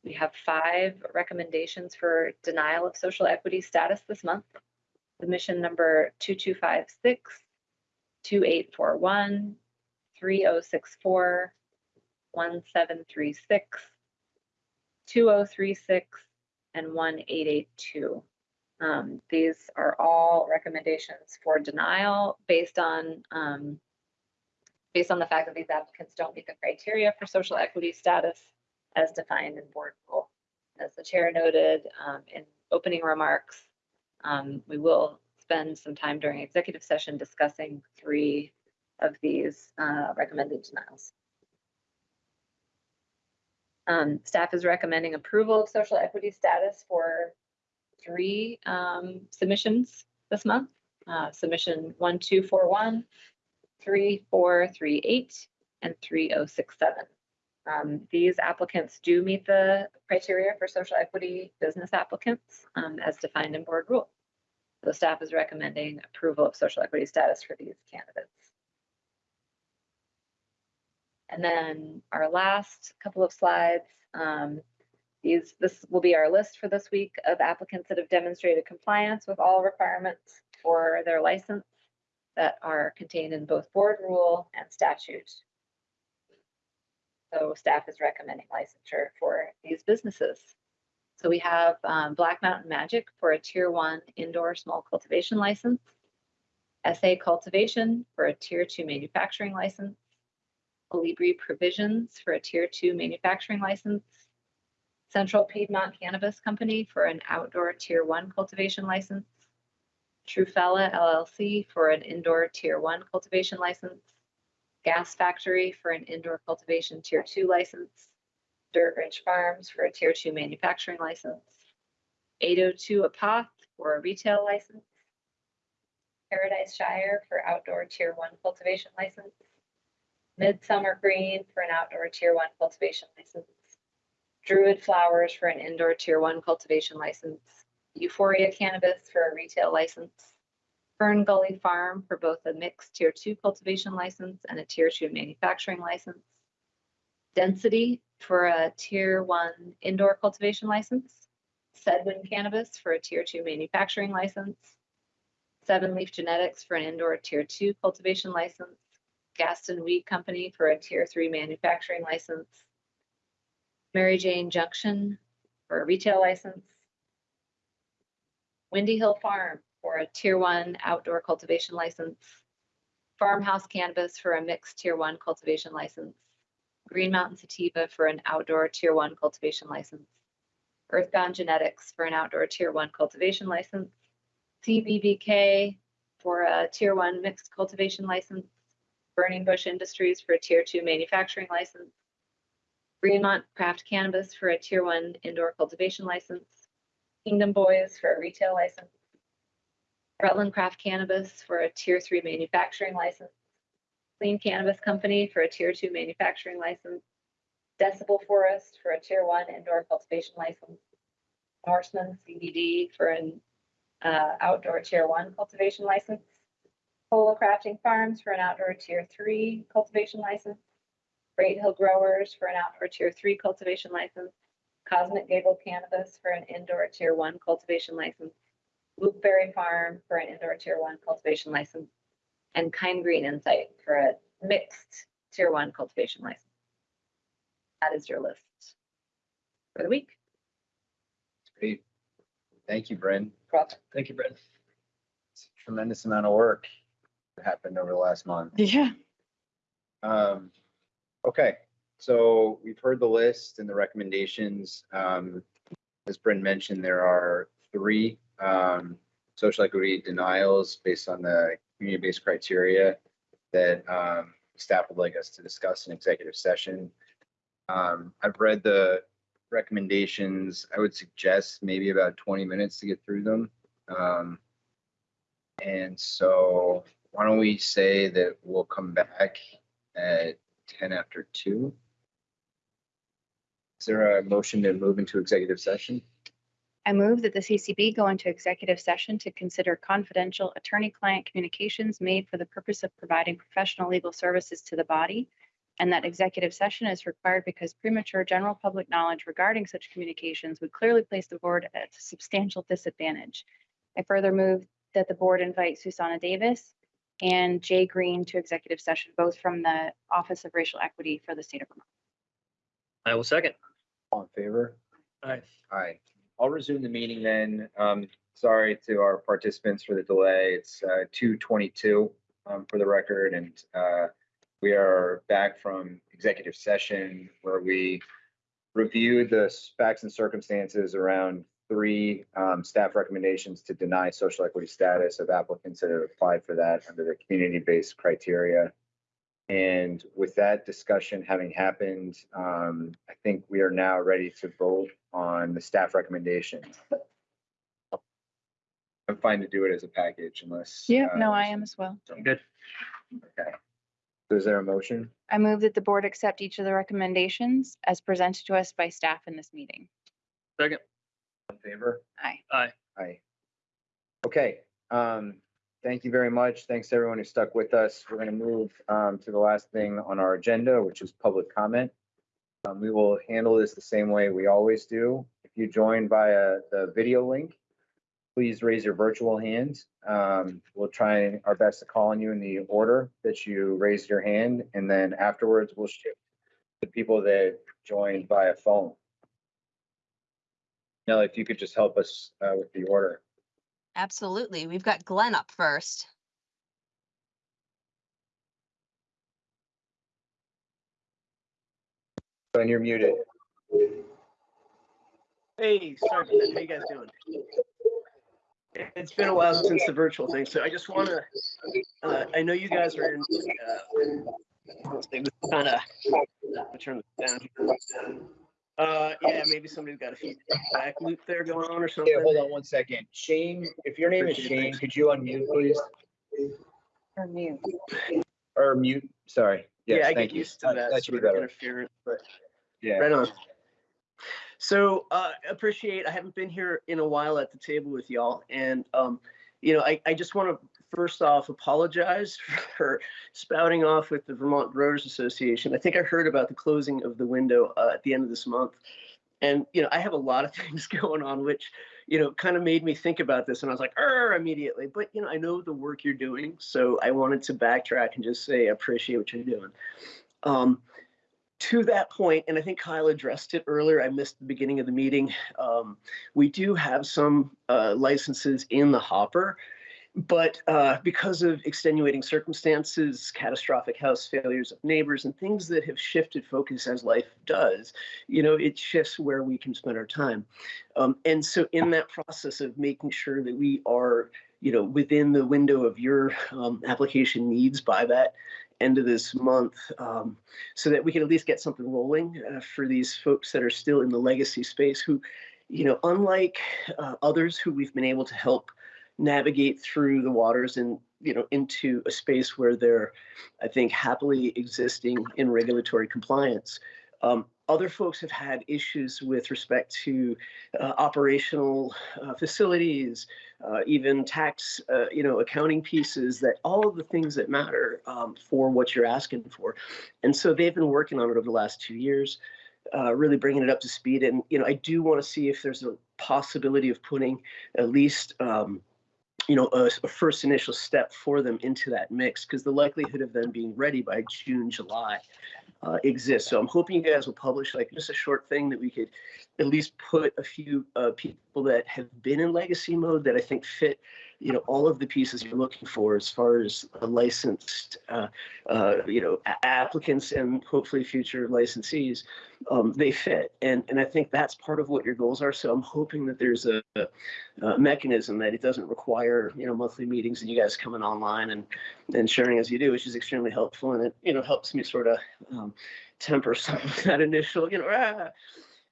we have five recommendations for denial of social equity status this month. Submission number 2256, 2841, 3064, 1736, 2036, and 1882. Um, these are all recommendations for denial based on um, based on the fact that these applicants don't meet the criteria for social equity status as defined in board rule. As the chair noted um, in opening remarks, um, we will spend some time during executive session discussing three of these uh, recommended denials. Um, staff is recommending approval of social equity status for three um, submissions this month. Uh, submission 1241, 3438, and 3067. Um, these applicants do meet the criteria for social equity business applicants um, as defined in board rule. So staff is recommending approval of social equity status for these candidates. And then our last couple of slides, um, these, this will be our list for this week of applicants that have demonstrated compliance with all requirements for their license that are contained in both board rule and statute. So staff is recommending licensure for these businesses. So we have um, Black Mountain Magic for a tier one indoor small cultivation license. SA Cultivation for a tier two manufacturing license. Colibri Provisions for a tier two manufacturing license. Central Piedmont Cannabis Company for an outdoor tier one cultivation license. Trufella LLC for an indoor tier one cultivation license. Gas Factory for an indoor cultivation tier two license. Dirt Ridge Farms for a tier two manufacturing license. 802 Apoth for a retail license. Paradise Shire for outdoor tier one cultivation license. Midsummer Green for an outdoor tier one cultivation license. Druid Flowers for an indoor tier one cultivation license, Euphoria Cannabis for a retail license, Fern Gully Farm for both a mixed tier two cultivation license and a tier two manufacturing license, Density for a tier one indoor cultivation license, Sedwin Cannabis for a tier two manufacturing license, Seven Leaf Genetics for an indoor tier two cultivation license, Gaston Weed Company for a tier three manufacturing license, Mary Jane Junction for a retail license, Windy Hill Farm for a tier one outdoor cultivation license, Farmhouse Cannabis for a mixed tier one cultivation license, Green Mountain Sativa for an outdoor tier one cultivation license, Earthbound Genetics for an outdoor tier one cultivation license, CBBK for a tier one mixed cultivation license, Burning Bush Industries for a tier two manufacturing license, Greenmont Craft Cannabis for a tier one indoor cultivation license, Kingdom Boys for a retail license, Rutland Craft Cannabis for a tier three manufacturing license, Clean Cannabis Company for a tier two manufacturing license, Decibel Forest for a tier one indoor cultivation license, Norseman CBD for an uh, outdoor tier one cultivation license, Polo Crafting Farms for an outdoor tier three cultivation license, Great Hill Growers for an outdoor tier three cultivation license, Cosmic Gable Cannabis for an indoor tier one cultivation license, Blueberry Farm for an indoor tier one cultivation license, and Kind Green Insight for a mixed tier one cultivation license. That is your list for the week. Great. Thank you, Brynn. Thank you, Brett. It's a Tremendous amount of work that happened over the last month. Yeah. Um, okay, so we've heard the list and the recommendations. Um, as Brynn mentioned, there are three, um, social equity denials based on the community-based criteria that, um, staff would like us to discuss in executive session. Um, I've read the recommendations. I would suggest maybe about twenty minutes to get through them. Um, and so why don't we say that we'll come back at ten after two? Is there a motion to move into executive session? I move that the CCB go into executive session to consider confidential attorney-client communications made for the purpose of providing professional legal services to the body, and that executive session is required because premature general public knowledge regarding such communications would clearly place the board at a substantial disadvantage. I further move that the board invite Xusana Davis and Jay Green to executive session, both from the Office of Racial Equity for the state of Vermont. I will second. All in favor? Aye. Aye. I'll resume the meeting then. Um, sorry to our participants for the delay. It's, uh, two twenty-two, um, for the record, and, uh, we are back from executive session where we reviewed the facts and circumstances around three, um, staff recommendations to deny social equity status of applicants that have applied for that under the community-based criteria. And with that discussion having happened, um, I think we are now ready to vote on the staff recommendations. I'm fine to do it as a package unless. Yeah, uh, no, I am as well. I'm good. Okay. So Is there a motion? I move that the board accept each of the recommendations as presented to us by staff in this meeting. Second. In favor? Aye. Aye. Aye. Okay, um, thank you very much. Thanks to everyone who stuck with us. We're gonna move, um, to the last thing on our agenda, which is public comment. Um, we will handle this the same way we always do. If you join via the video link, please raise your virtual hand. Um, we'll try our best to call on you in the order that you raised your hand, and then afterwards we'll shift to people that joined via phone. Nelly, if you could just help us, uh, with the order. Absolutely. We've got Glenn up first. Glenn, you're muted. Hey, sorry. How you guys doing? It's been a while since the virtual thing, so I just want to, uh, I know you guys are in, uh, kind of, turn this down here. Uh, yeah, maybe somebody's got a feedback loop there going on or something. Yeah, hold on one second. Shane, if your name is Shane, could you unmute, please? Or mute. Or mute, sorry. Yeah, I thank get you. used to That- that That should be sort of interference, but Yeah. right on. So uh, appreciate. I haven't been here in a while at the table with y'all, and um, you know, I, I just want to first off apologize for spouting off with the Vermont Growers Association. I think I heard about the closing of the window uh, at the end of this month, and you know, I have a lot of things going on, which you know, kind of made me think about this, and I was like, "Er," immediately. But you know, I know the work you're doing, so I wanted to backtrack and just say I appreciate what you're doing. Um, to that point, and I think Kyle addressed it earlier, I missed the beginning of the meeting. Um, we do have some uh, licenses in the hopper, but uh, because of extenuating circumstances, catastrophic house failures of neighbors, and things that have shifted focus as life does, you know, it shifts where we can spend our time. Um, and so, in that process of making sure that we are, you know, within the window of your um, application needs by that end of this month um, so that we can at least get something rolling uh, for these folks that are still in the legacy space who, you know, unlike uh, others who we've been able to help navigate through the waters and, you know, into a space where they're, I think, happily existing in regulatory compliance. Um, other folks have had issues with respect to uh, operational uh, facilities, uh, even tax, uh, you know, accounting pieces that all of the things that matter um, for what you're asking for. And so they've been working on it over the last two years, uh, really bringing it up to speed. And, you know, I do want to see if there's a possibility of putting at least, um, you know, a, a first initial step for them into that mix because the likelihood of them being ready by June, July uh, exists. So I'm hoping you guys will publish like just a short thing that we could at least put a few uh, people that have been in legacy mode that I think fit, you know, all of the pieces you're looking for as far as licensed, uh, uh, you know, applicants and hopefully future licensees. Um, they fit, and and I think that's part of what your goals are. So I'm hoping that there's a, a mechanism that it doesn't require, you know, monthly meetings and you guys coming online and and sharing as you do, which is extremely helpful, and it you know helps me sort of um, temper some of that initial, you know, ah.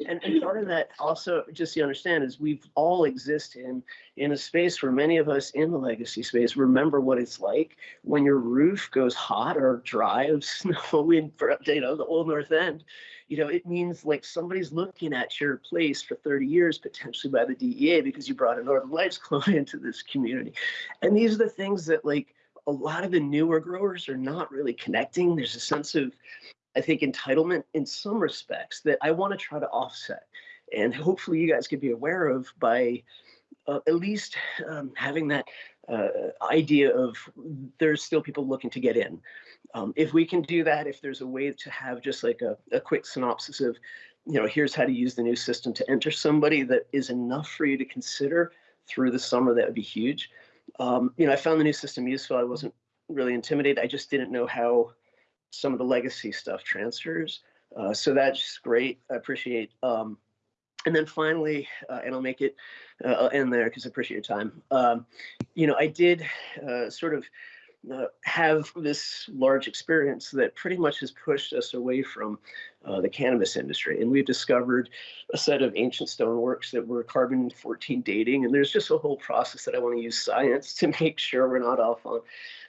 And, and part of that also, just to understand, is we've all exist in in a space where many of us in the legacy space remember what it's like when your roof goes hot or dry of snow in, you know, the old North End. You know, it means like somebody's looking at your place for 30 years, potentially by the DEA, because you brought a Northern Lights client into this community. And these are the things that like a lot of the newer growers are not really connecting. There's a sense of, I think, entitlement in some respects that I want to try to offset. And hopefully you guys could be aware of by uh, at least um, having that uh, idea of there's still people looking to get in. Um, if we can do that, if there's a way to have just like a, a quick synopsis of, you know, here's how to use the new system to enter somebody that is enough for you to consider through the summer, that would be huge. Um, you know, I found the new system useful. I wasn't really intimidated. I just didn't know how some of the legacy stuff transfers. Uh, so that's great. I appreciate. Um, and then finally, uh, and I'll make it uh, end there because I appreciate your time. Um, you know, I did uh, sort of uh, have this large experience that pretty much has pushed us away from uh, the cannabis industry. And we've discovered a set of ancient stoneworks that were carbon 14 dating. And there's just a whole process that I want to use science to make sure we're not off on,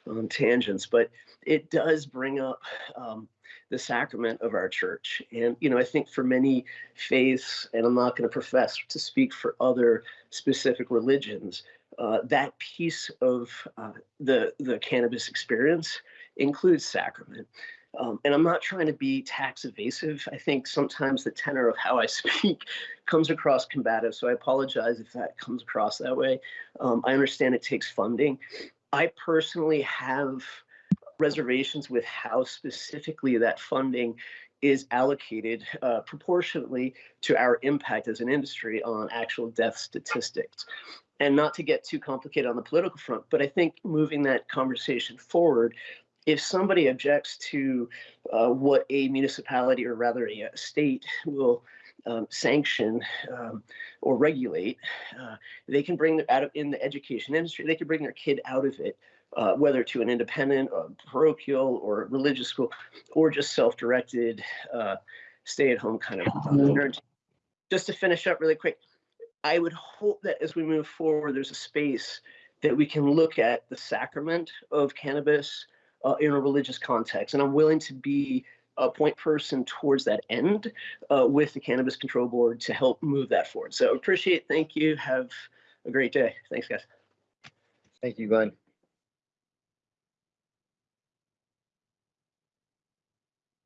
on tangents. But it does bring up um, the sacrament of our church. And, you know, I think for many faiths, and I'm not going to profess to speak for other specific religions, uh, that piece of uh, the the cannabis experience includes sacrament. Um, and I'm not trying to be tax evasive. I think sometimes the tenor of how I speak comes across combative. So I apologize if that comes across that way. Um, I understand it takes funding. I personally have reservations with how specifically that funding is allocated uh, proportionately to our impact as an industry on actual death statistics and not to get too complicated on the political front, but I think moving that conversation forward, if somebody objects to uh, what a municipality or rather a, a state will um, sanction um, or regulate, uh, they can bring out of in the education industry, they can bring their kid out of it. Uh, whether to an independent, or parochial, or religious school, or just self-directed, uh, stay-at-home kind of. Uh, just to finish up really quick, I would hope that as we move forward, there's a space that we can look at the sacrament of cannabis uh, in a religious context. And I'm willing to be a point person towards that end uh, with the Cannabis Control Board to help move that forward. So appreciate, thank you. Have a great day. Thanks, guys. Thank you, Glenn.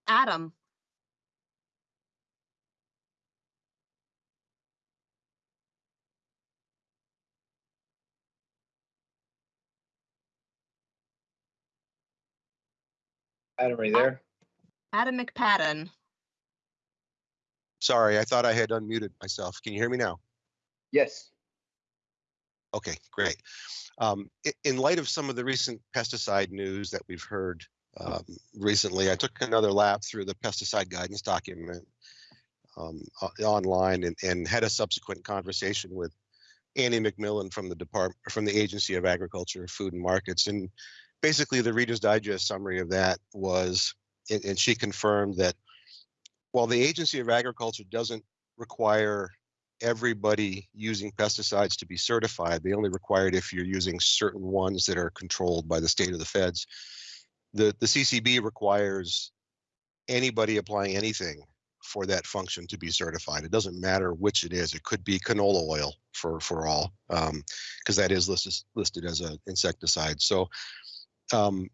Adam, Adam, are you there? Adam McPadden. Sorry, I thought I had unmuted myself. Can you hear me now? Yes. Okay, great. Um, in light of some of the recent pesticide news that we've heard um, recently, I took another lap through the pesticide guidance document um, online and, and had a subsequent conversation with Annie McMillan from the Department, from the Agency of Agriculture, Food and Markets. And basically, the Reader's Digest summary of that was, and, and she confirmed that while the Agency of Agriculture doesn't require everybody using pesticides to be certified. They only require it if you're using certain ones that are controlled by the state of the feds. The, the CCB requires anybody applying anything for that function to be certified. It doesn't matter which it is. It could be canola oil for, for all, because that is listed, listed as an insecticide. So um,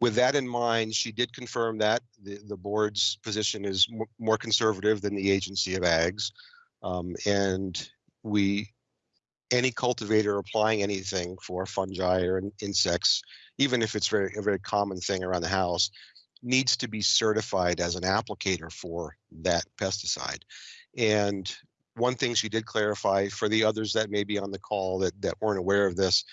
with that in mind, she did confirm that the, the board's position is mo- more conservative than the agency of ags. Um, and we, any cultivator applying anything for fungi or insects, even if it's very, a very common thing around the house, needs to be certified as an applicator for that pesticide. And one thing she did clarify for the others that may be on the call that, that weren't aware of this,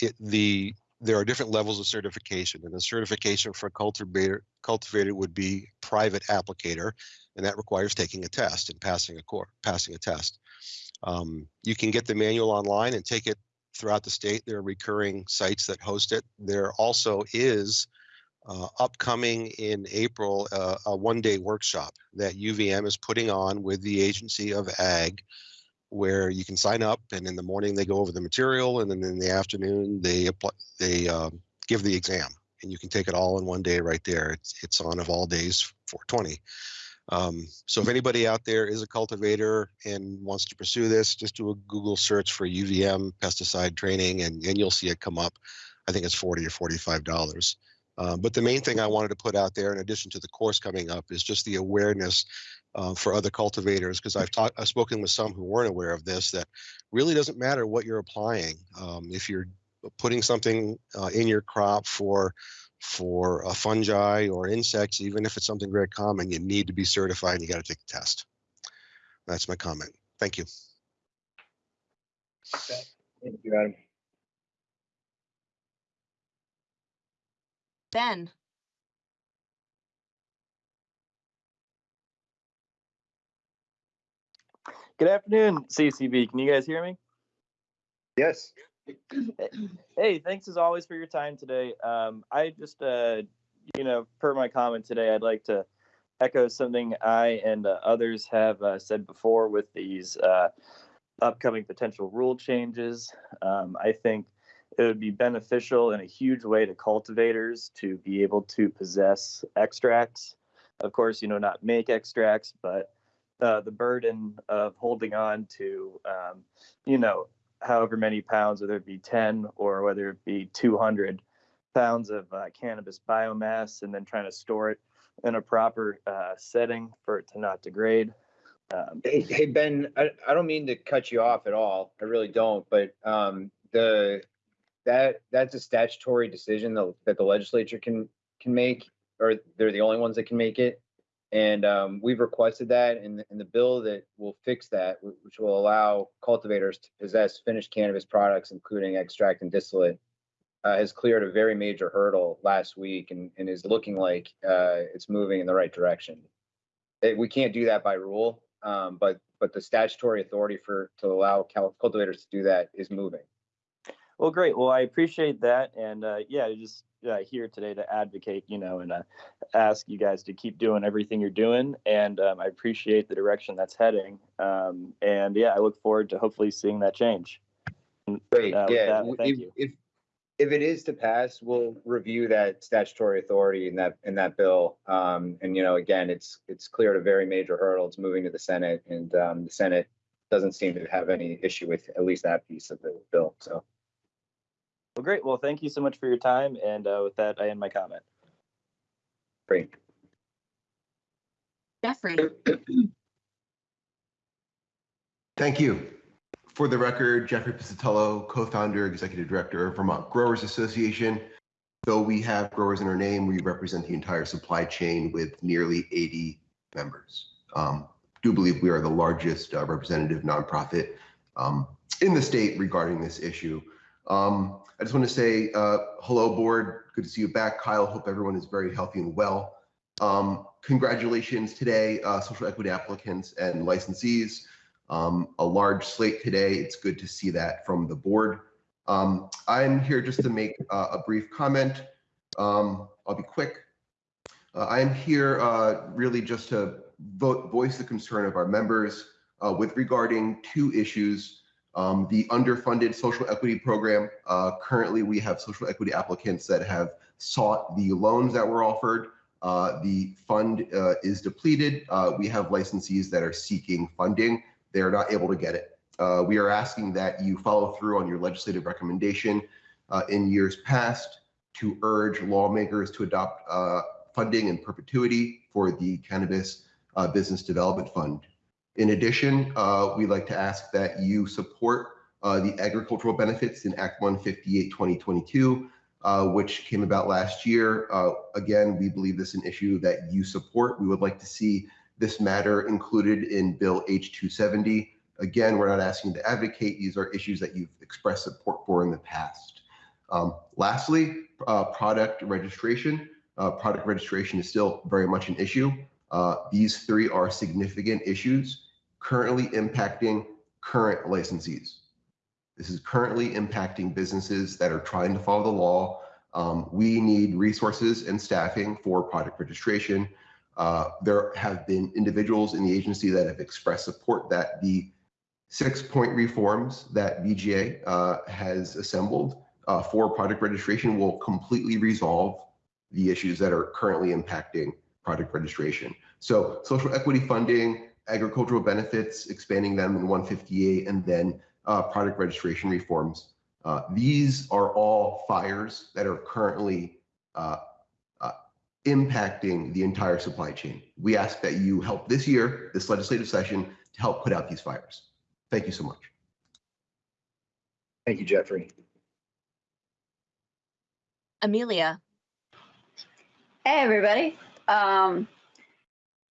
it, the, there are different levels of certification and the certification for a cultivator, cultivator would be private applicator and that requires taking a test and passing a core, passing a test. Um, you can get the manual online and take it throughout the state. There are recurring sites that host it. There also is uh, upcoming in April uh, a one-day workshop that UVM is putting on with the Agency of Ag, where you can sign up and in the morning they go over the material and then in the afternoon they they um, give the exam and you can take it all in one day right there. It's it's on of all days 420. Um, so if anybody out there is a cultivator and wants to pursue this, just do a Google search for UVM pesticide training and, and you'll see it come up. I think it's 40 or $45. Uh, but the main thing I wanted to put out there, in addition to the course coming up, is just the awareness uh, for other cultivators, because I've talked, I've spoken with some who weren't aware of this, that really doesn't matter what you're applying. Um, if you're putting something uh, in your crop for for a fungi or insects, even if it's something very common, you need to be certified and you got to take the test. That's my comment. Thank you. Thank you, Adam. Ben, Good afternoon, CCB. Can you guys hear me? Yes. Hey, thanks as always for your time today. Um, I just, uh, you know, per my comment today, I'd like to echo something I and uh, others have uh, said before with these uh, upcoming potential rule changes. Um, I think it would be beneficial in a huge way to cultivators to be able to possess extracts. Of course, you know, not make extracts, but uh, the burden of holding on to, um, you know, however many pounds, whether it be 10 or whether it be 200 pounds of uh, cannabis biomass, and then trying to store it in a proper uh, setting for it to not degrade. Um, Hey, hey, Ben, I, I don't mean to cut you off at all. I really don't, but, um, the, that, that's a statutory decision that, that the legislature can, can make, or they're the only ones that can make it. And, um, we've requested that in, the- in the bill that will fix that, which will allow cultivators to possess finished cannabis products, including extract and distillate. Uh, has cleared a very major hurdle last week and, and is looking like, uh, it's moving in the right direction. Eh, we can't do that by rule, um, but, but the statutory authority for, to allow cultivators to do that is moving. Well, great. Well, I appreciate that, and uh, yeah, just uh, here today to advocate, you know, and uh, ask you guys to keep doing everything you're doing, and um, I appreciate the direction that's heading. Um, and yeah, I look forward to hopefully seeing that change. Great, Uh, yeah. that, thank if- you. If, if it is to pass, we'll review that statutory authority in that, in that bill. Um, and you know, again, it's, it's cleared a very major hurdle. It's moving to the Senate and, um, the Senate doesn't seem to have any issue with at least that piece of the bill, so. Well, great. Well, thank you so much for your time. And uh, with that, I end my comment. Great. Jeffrey, Thank you. For the record, Jeffrey Pizzutillo, co-founder, executive director of Vermont Growers Association. Though we have growers in our name, we represent the entire supply chain with nearly 80 members. Um, do believe we are the largest uh, representative nonprofit um, in the state regarding this issue. Um, I just want to say uh, hello, board. Good to see you back, Kyle. Hope everyone is very healthy and well. Um, congratulations today, uh, social equity applicants and licensees um, a large slate today. It's good to see that from the board. Um, I'm here just to make uh, a brief comment. Um, I'll be quick. Uh, I am here uh, really just to vote, voice the concern of our members uh, with regarding two issues. Um, the underfunded social equity program. Uh, currently, we have social equity applicants that have sought the loans that were offered. Uh, the fund uh, is depleted. Uh, we have licensees that are seeking funding they are not able to get it. Uh, we are asking that you follow through on your legislative recommendation uh, in years past to urge lawmakers to adopt funding in perpetuity for the Cannabis Business Development Fund. In addition, uh, we'd like to ask that you support uh, the agricultural benefits in Act 158 2022, which came about last year. again, we believe this is an issue that you support. We would like to see this matter included in Bill H270. Again, we're not asking you to advocate. These are issues that you've expressed support for in the past. Um, lastly, uh, product registration. Uh, product registration is still very much an issue. Uh, these three are significant issues currently impacting current licensees. This is currently impacting businesses that are trying to follow the law. Um, we need resources and staffing for product registration. Uh, there have been individuals in the agency that have expressed support that the six point reforms that VGA uh, has assembled uh, for product registration will completely resolve the issues that are currently impacting product registration. So social equity funding, agricultural benefits, expanding them in 158, and then uh, product registration reforms. Uh, these are all fires that are currently uh, impacting the entire supply chain. We ask that you help this year, this legislative session, to help put out these fires. Thank you so much. Thank you, Jeffrey. Amelia, Hey, everybody. Um,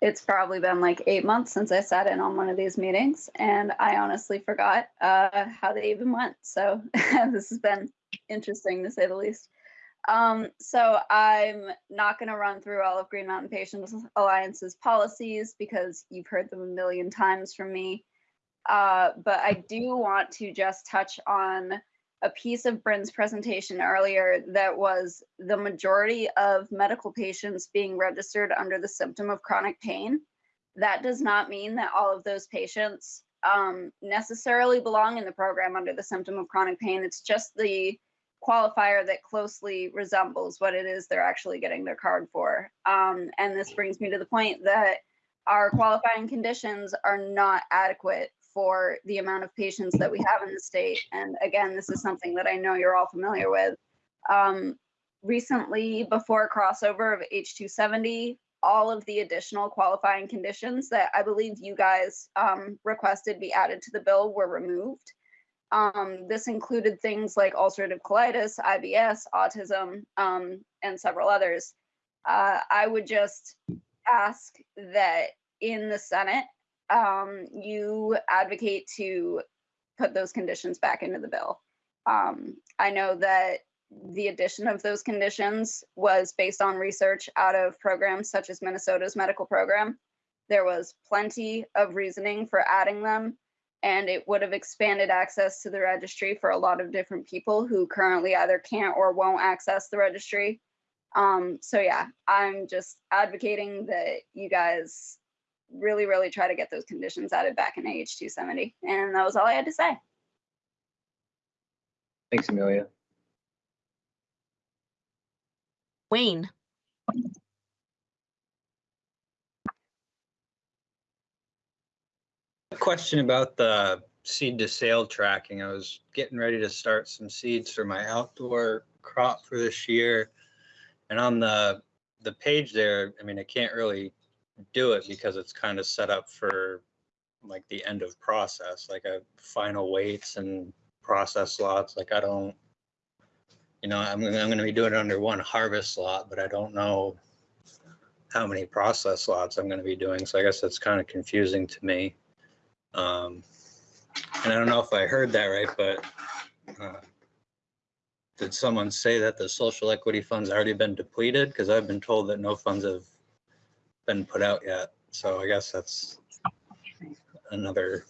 it's probably been like eight months since I sat in on one of these meetings and I honestly forgot, uh, how they even went. So this has been interesting to say the least. Um, so I'm not going to run through all of Green Mountain Patients Alliance's policies because you've heard them a million times from me. Uh, but I do want to just touch on a piece of Brynn's presentation earlier that was the majority of medical patients being registered under the symptom of chronic pain. That does not mean that all of those patients um, necessarily belong in the program under the symptom of chronic pain. It's just the qualifier that closely resembles what it is they're actually getting their card for. Um, and this brings me to the point that our qualifying conditions are not adequate for the amount of patients that we have in the state. And again, this is something that I know you're all familiar with. Um, recently, before crossover of H270, all of the additional qualifying conditions that I believe you guys um, requested be added to the bill were removed. Um, this included things like ulcerative colitis, IBS, autism, um, and several others. Uh, I would just ask that in the Senate, um, you advocate to put those conditions back into the bill. Um, I know that the addition of those conditions was based on research out of programs such as Minnesota's medical program. There was plenty of reasoning for adding them and it would have expanded access to the registry for a lot of different people who currently either can't or won't access the registry. Um, so yeah, I'm just advocating that you guys really, really try to get those conditions added back in AH 270. And that was all I had to say. Thanks, Amelia. Wayne, A question about the seed to sale tracking. I was getting ready to start some seeds for my outdoor crop for this year. And on the, the page there, I mean, I can't really do it because it's kind of set up for like the end of process, like a final weights and process lots. Like I don't, you know, I'm, I'm gonna be doing it under one harvest lot, but I don't know how many process lots I'm gonna be doing. So I guess that's kind of confusing to me. Um, and I don't know if I heard that right, but uh, did someone say that the social equity fund's already been depleted? Because I've been told that no funds have been put out yet. So I guess that's another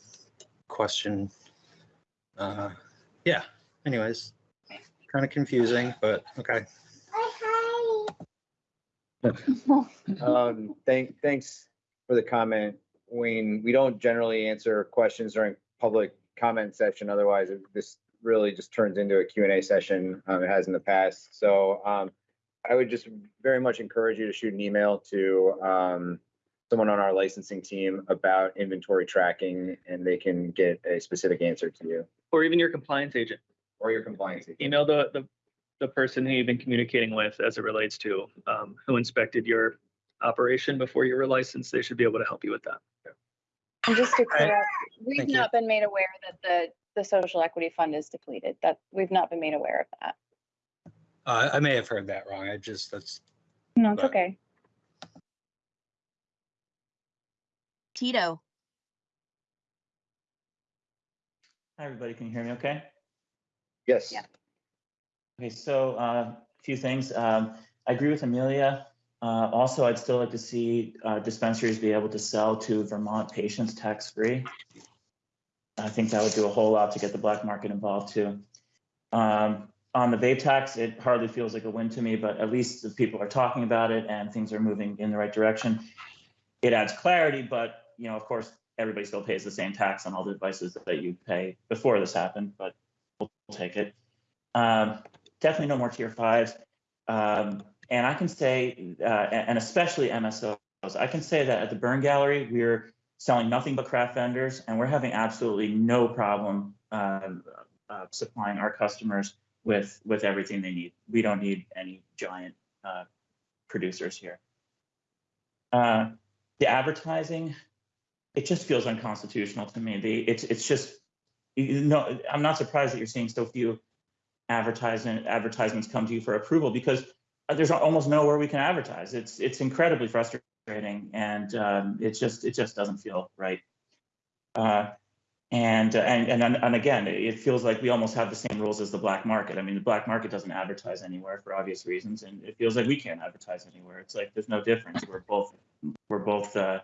question. Uh, yeah, anyways, kind of confusing, but okay. Um, thank, thanks for the comment, Wayne. We don't generally answer questions during public comment session. Otherwise, it- this really just turns into a Q and A session. Um, it has in the past. So, um, I would just very much encourage you to shoot an email to, um, someone on our licensing team about inventory tracking and they can get a specific answer to you Or even your compliance agent. or your compliance. agent. Email the, the, the person who you've been communicating with as it relates to, um, who inspected your operation before you were licensed. They should be able to help you with that. And just to clear up, we've Thank you. not been made aware that the, the social equity fund is depleted. That, we've not been made aware of that. Uh, I may have heard that wrong. I just, that's, No, it's Right. okay. Tito, Hi, everybody. Can you hear me okay? Yes. Yeah. Okay, so uh, a few things. Um, I agree with Amelia. Uh, Also, I'd still like to see uh, dispensaries be able to sell to Vermont patients tax-free. I think that would do a whole lot to get the black market involved too. Um, On the vape tax, it hardly feels like a win to me, but at least the people are talking about it and things are moving in the right direction. It adds clarity, but, you know, of course, everybody still pays the same tax on all the devices that you pay before this happened, but we'll take it. Um, definitely no more tier fives. Um, and I can say, uh, and especially MSOs, I can say that at the Burn Gallery, we're selling nothing but craft vendors, and we're having absolutely no problem um, uh, supplying our customers with with everything they need. We don't need any giant uh, producers here. Uh, the advertising, it just feels unconstitutional to me. The it's it's just you know I'm not surprised that you're seeing so few advertisement advertisements come to you for approval because there's almost nowhere we can advertise. It's it's incredibly frustrating and um, it just it just doesn't feel right. Uh, and, uh, and and and again, it feels like we almost have the same rules as the black market. I mean, the black market doesn't advertise anywhere for obvious reasons, and it feels like we can't advertise anywhere. It's like there's no difference. We're both we're both uh,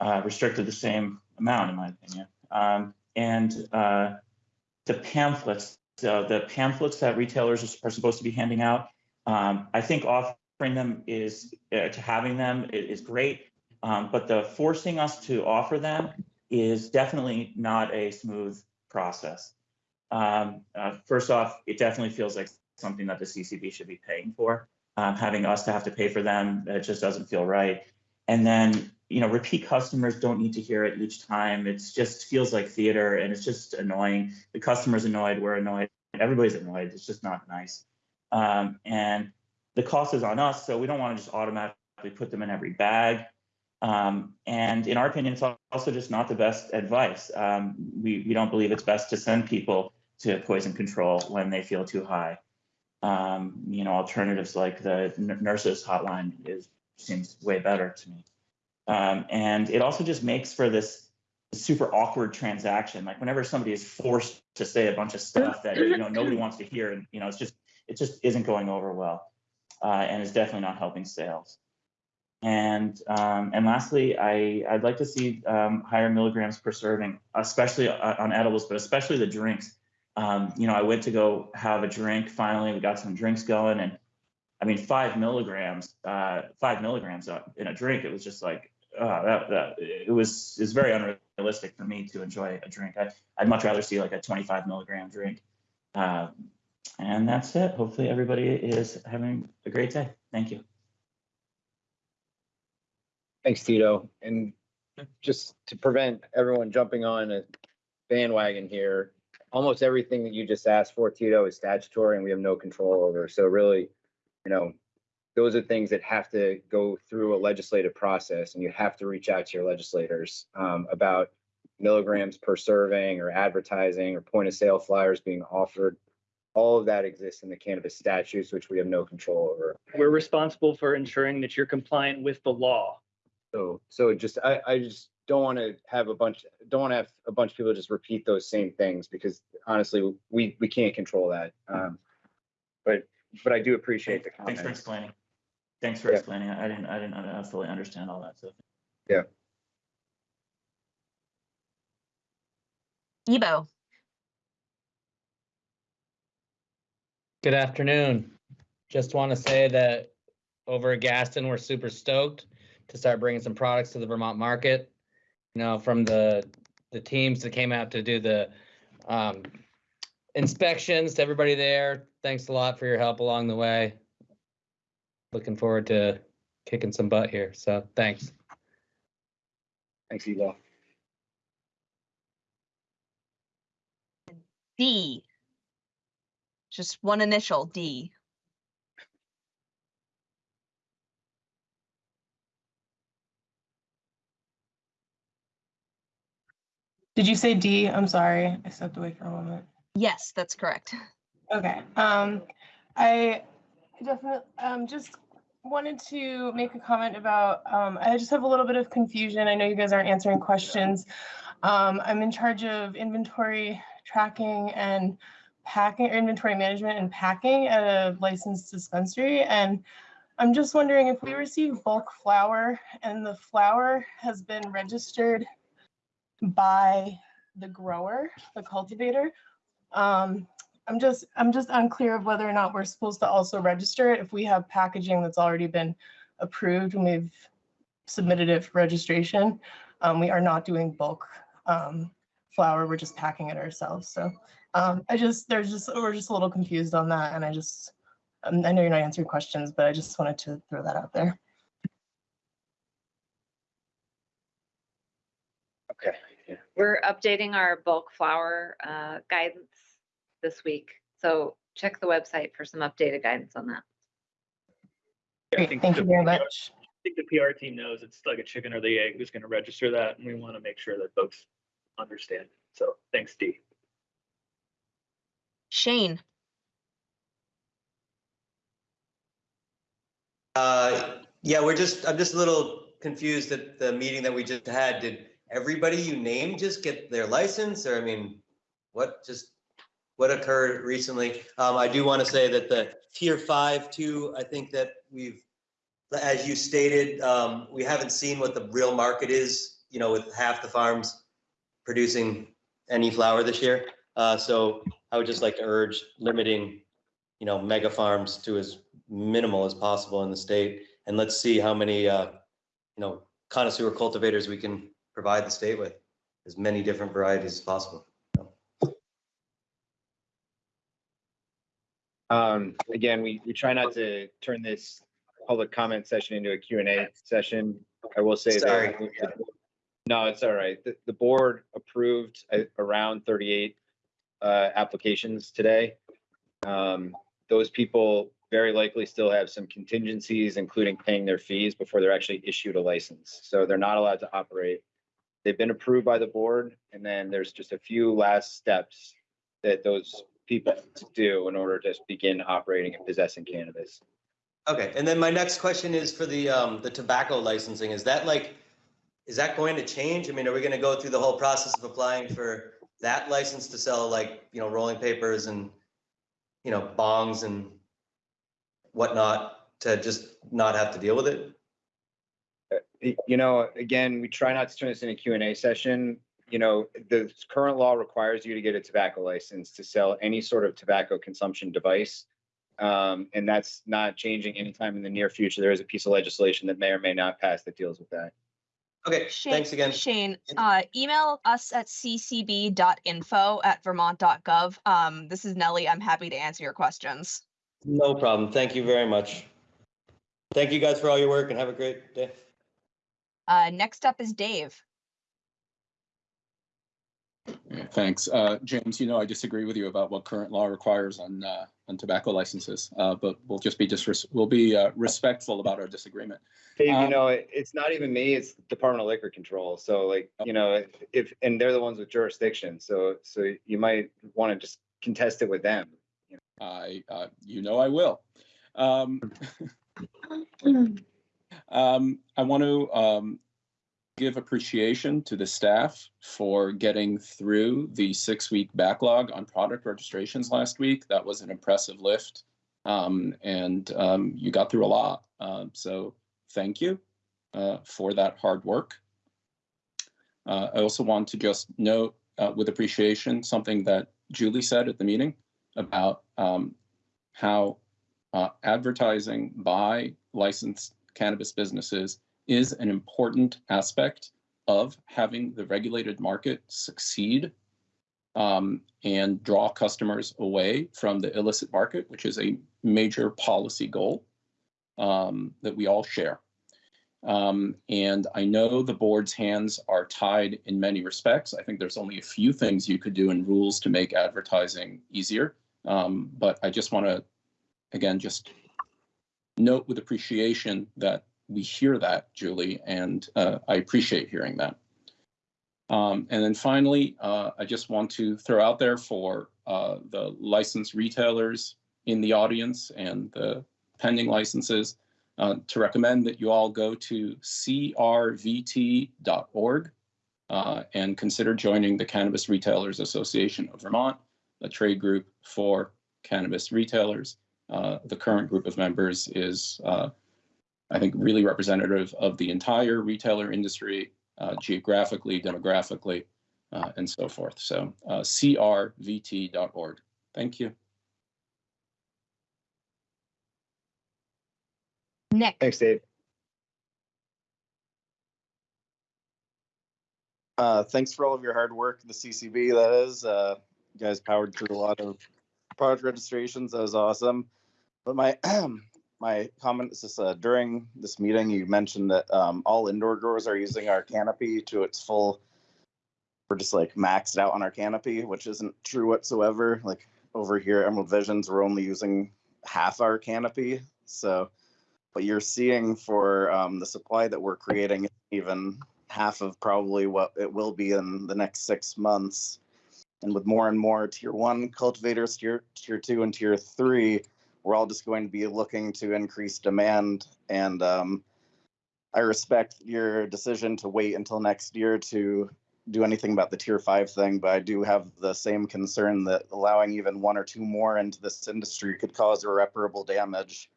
uh, restricted the same amount, in my opinion. Um, and uh, the pamphlets, the, the pamphlets that retailers are, are supposed to be handing out, um, I think offering them is uh, to having them is, great, um, but the forcing us to offer them is definitely not a smooth process. Um, uh, first off, it definitely feels like something that the CCB should be paying for. Um, having us to have to pay for them, it just doesn't feel right. And then, you know, repeat customers don't need to hear it each time. It just feels like theater and it's just annoying. The customer's annoyed, we're annoyed, everybody's annoyed. It's just not nice. Um, and the cost is on us, so we don't want to just automatically put them in every bag. Um, and in our opinion, it's also just not the best advice. Um, we, we don't believe it's best to send people to poison control when they feel too high. Um, you know, alternatives like the nurses hotline is seems way better to me. Um, and it also just makes for this super awkward transaction. Like whenever somebody is forced to say a bunch of stuff that you know nobody wants to hear, and you know it's just it just isn't going over well, uh, and is definitely not helping sales. And um, and lastly, I I'd like to see um, higher milligrams per serving, especially uh, on edibles, but especially the drinks. Um, you know, I went to go have a drink. Finally, we got some drinks going, and I mean, five milligrams, uh, five milligrams in a drink. It was just like, uh, that, that, it was, it's very unrealistic for me to enjoy a drink. I, I'd much rather see like a 25 milligram drink. Uh, And that's it. Hopefully, everybody is having a great day. Thank you. Thanks, Tito. And just to prevent everyone jumping on a bandwagon here, almost everything that you just asked for, Tito, is statutory and we have no control over. So really, you know, those are things that have to go through a legislative process and you have to reach out to your legislators um, about milligrams per serving or advertising or point of sale flyers being offered. All of that exists in the cannabis statutes, which we have no control over. We're responsible for ensuring that you're compliant with the law. So, so just, I, I just don't want to have a bunch, don't want to have a bunch of people just repeat those same things because honestly, we, we can't control that. Um, but, but I do appreciate the Thanks for explaining. Thanks for Yeah. explaining. I didn't, I didn't uh, fully understand all that, so. Yeah. Ebo, Good afternoon. Just want to say that over at Gaston, we're super stoked to start bringing some products to the Vermont market. You know, from the, the teams that came out to do the um, inspections to everybody there. Thanks a lot for your help along the way. Looking forward to kicking some butt here. So thanks. Thanks, Eva. D. Just one initial, D. Did you say D? I'm sorry. I stepped away for a moment. Yes, that's correct. Okay. Um, I definitely um just wanted to make a comment about um I just have a little bit of confusion. I know you guys aren't answering questions. Um, I'm in charge of inventory tracking and packing or inventory management and packing at a licensed dispensary and I'm just wondering if we receive bulk flour and the flour has been registered by the grower, the cultivator. Um, I'm just, I'm just unclear of whether or not we're supposed to also register it if we have packaging that's already been approved and we've submitted it for registration. Um, we are not doing bulk um, flour, we're just packing it ourselves. So um, I just, there's just, we're just a little confused on that and I just, um, I know you're not answering questions, but I just wanted to throw that out there. Okay. yeah. We're updating our bulk flour uh, guidance this week. So check the website for some updated guidance on that. I Great, think thank the you very PR much. I think the PR team knows it's like a chicken or the egg who's going to register that, and we want to make sure that folks understand. So thanks, Dee. Shane, Uh, yeah, we're just, I'm just a little confused at the meeting that we just had. Did everybody you name just get their license? Or I mean, what just, what occurred recently? Um, I do want to say that the tier five too, I think that we've, as you stated, um, we haven't seen what the real market is, you know, with half the farms producing any flour this year. Uh, so I would just like to urge limiting, you know, mega farms to as minimal as possible in the state. And let's see how many, uh, you know, connoisseur cultivators we can provide the state with, as many different varieties as possible. Um, again, we, we try not to turn this public comment session into a Q and A session. I will say Sorry. that. No, it's all right. The, the board approved uh, around thirty-eight uh, applications today. Um, those people very likely still have some contingencies, including paying their fees before they're actually issued a license. So they're not allowed to operate. They've been approved by the board, and then there's just a few last steps that those people do in order to begin operating and possessing cannabis. Okay, and then my next question is for the, um, the tobacco licensing. Is that like, is that going to change? I mean, are we gonna go through the whole process of applying for that license to sell like, you know, rolling papers and, you know, bongs and whatnot to just not have to deal with it? Y- You know, again, we try not to turn this into a Q and A session. You know, the current law requires you to get a tobacco license to sell any sort of tobacco consumption device. Um, and that's not changing anytime in the near future. There is a piece of legislation that may or may not pass that deals with that. Okay, Shane, thanks again. Shane, uh, email us at ccb.info at vermont.gov. Um, this is Nellie. I'm happy to answer your questions. No problem. Thank you very much. Thank you guys for all your work and have a great day. Uh, next up is Dave. Thanks. Uh, James, you know, I disagree with you about what current law requires on, uh, on tobacco licenses, uh, but we'll just be disres- we'll be, uh, respectful about our disagreement. Dave, you Um, know, it- it's not even me, it's Department of Liquor Control. So like, you know, if- if, and they're the ones with jurisdiction. So, so you might want to just contest it with them. I, uh, you know, I will. Um, um, I want to, um, give appreciation to the staff for getting through the six-week backlog on product registrations last week. That was an impressive lift. Um, and, um, you got through a lot. Um, so thank you, uh, for that hard work. Uh, I also want to just note, uh, with appreciation, something that Julie said at the meeting about, um, how, uh, advertising by licensed cannabis businesses is an important aspect of having the regulated market succeed um, and draw customers away from the illicit market, which is a major policy goal um, that we all share. Um, and I know the board's hands are tied in many respects. I think there's only a few things you could do in rules to make advertising easier. Um, but I just want to, again, just note with appreciation that we hear that, Julie, and uh, I appreciate hearing that. Um, and then finally, uh, I just want to throw out there for uh, the licensed retailers in the audience and the pending licenses uh, to recommend that you all go to crvt.org uh, and consider joining the Cannabis Retailers Association of Vermont, a trade group for cannabis retailers. Uh, the current group of members is uh, I think, really representative of the entire retailer industry, uh, geographically, demographically, uh, and so forth. So uh, crvt.org. Thank you. Nick. Thanks, Dave. Uh, thanks for all of your hard work, the CCB, that is. Uh, you guys powered through a lot of product registrations. That was awesome. But my my comment is just uh, during this meeting, you mentioned that um, all indoor growers are using our canopy to its full. We're just like maxed out on our canopy, which isn't true whatsoever. Like over here, Emerald Visions, we're only using half our canopy. So what you're seeing for um, the supply that we're creating, even half of probably what it will be in the next six months. And with more and more tier one cultivators, tier tier two and tier three, we're all just going to be looking to increase demand. And um, I respect your decision to wait until next year to do anything about the tier five thing, but I do have the same concern that allowing even one or two more into this industry could cause irreparable damage.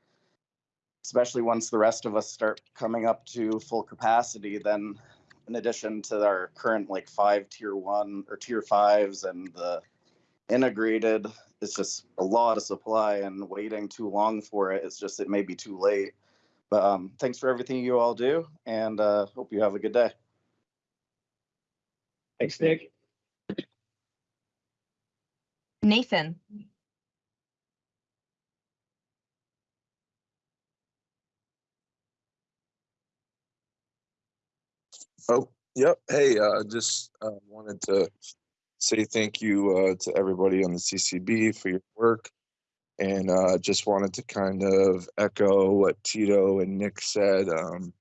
Especially once the rest of us start coming up to full capacity, then in addition to our current like five tier one or tier fives and the integrated it's just a lot of supply and waiting too long for it it's just it may be too late but um thanks for everything you all do and uh hope you have a good day Thanks, Nick. Nathan. Oh, yep. Hey, uh, just uh, wanted to say thank you uh, to everybody on the CCB for your work. And uh, just wanted to kind of echo what Tito and Nick said um,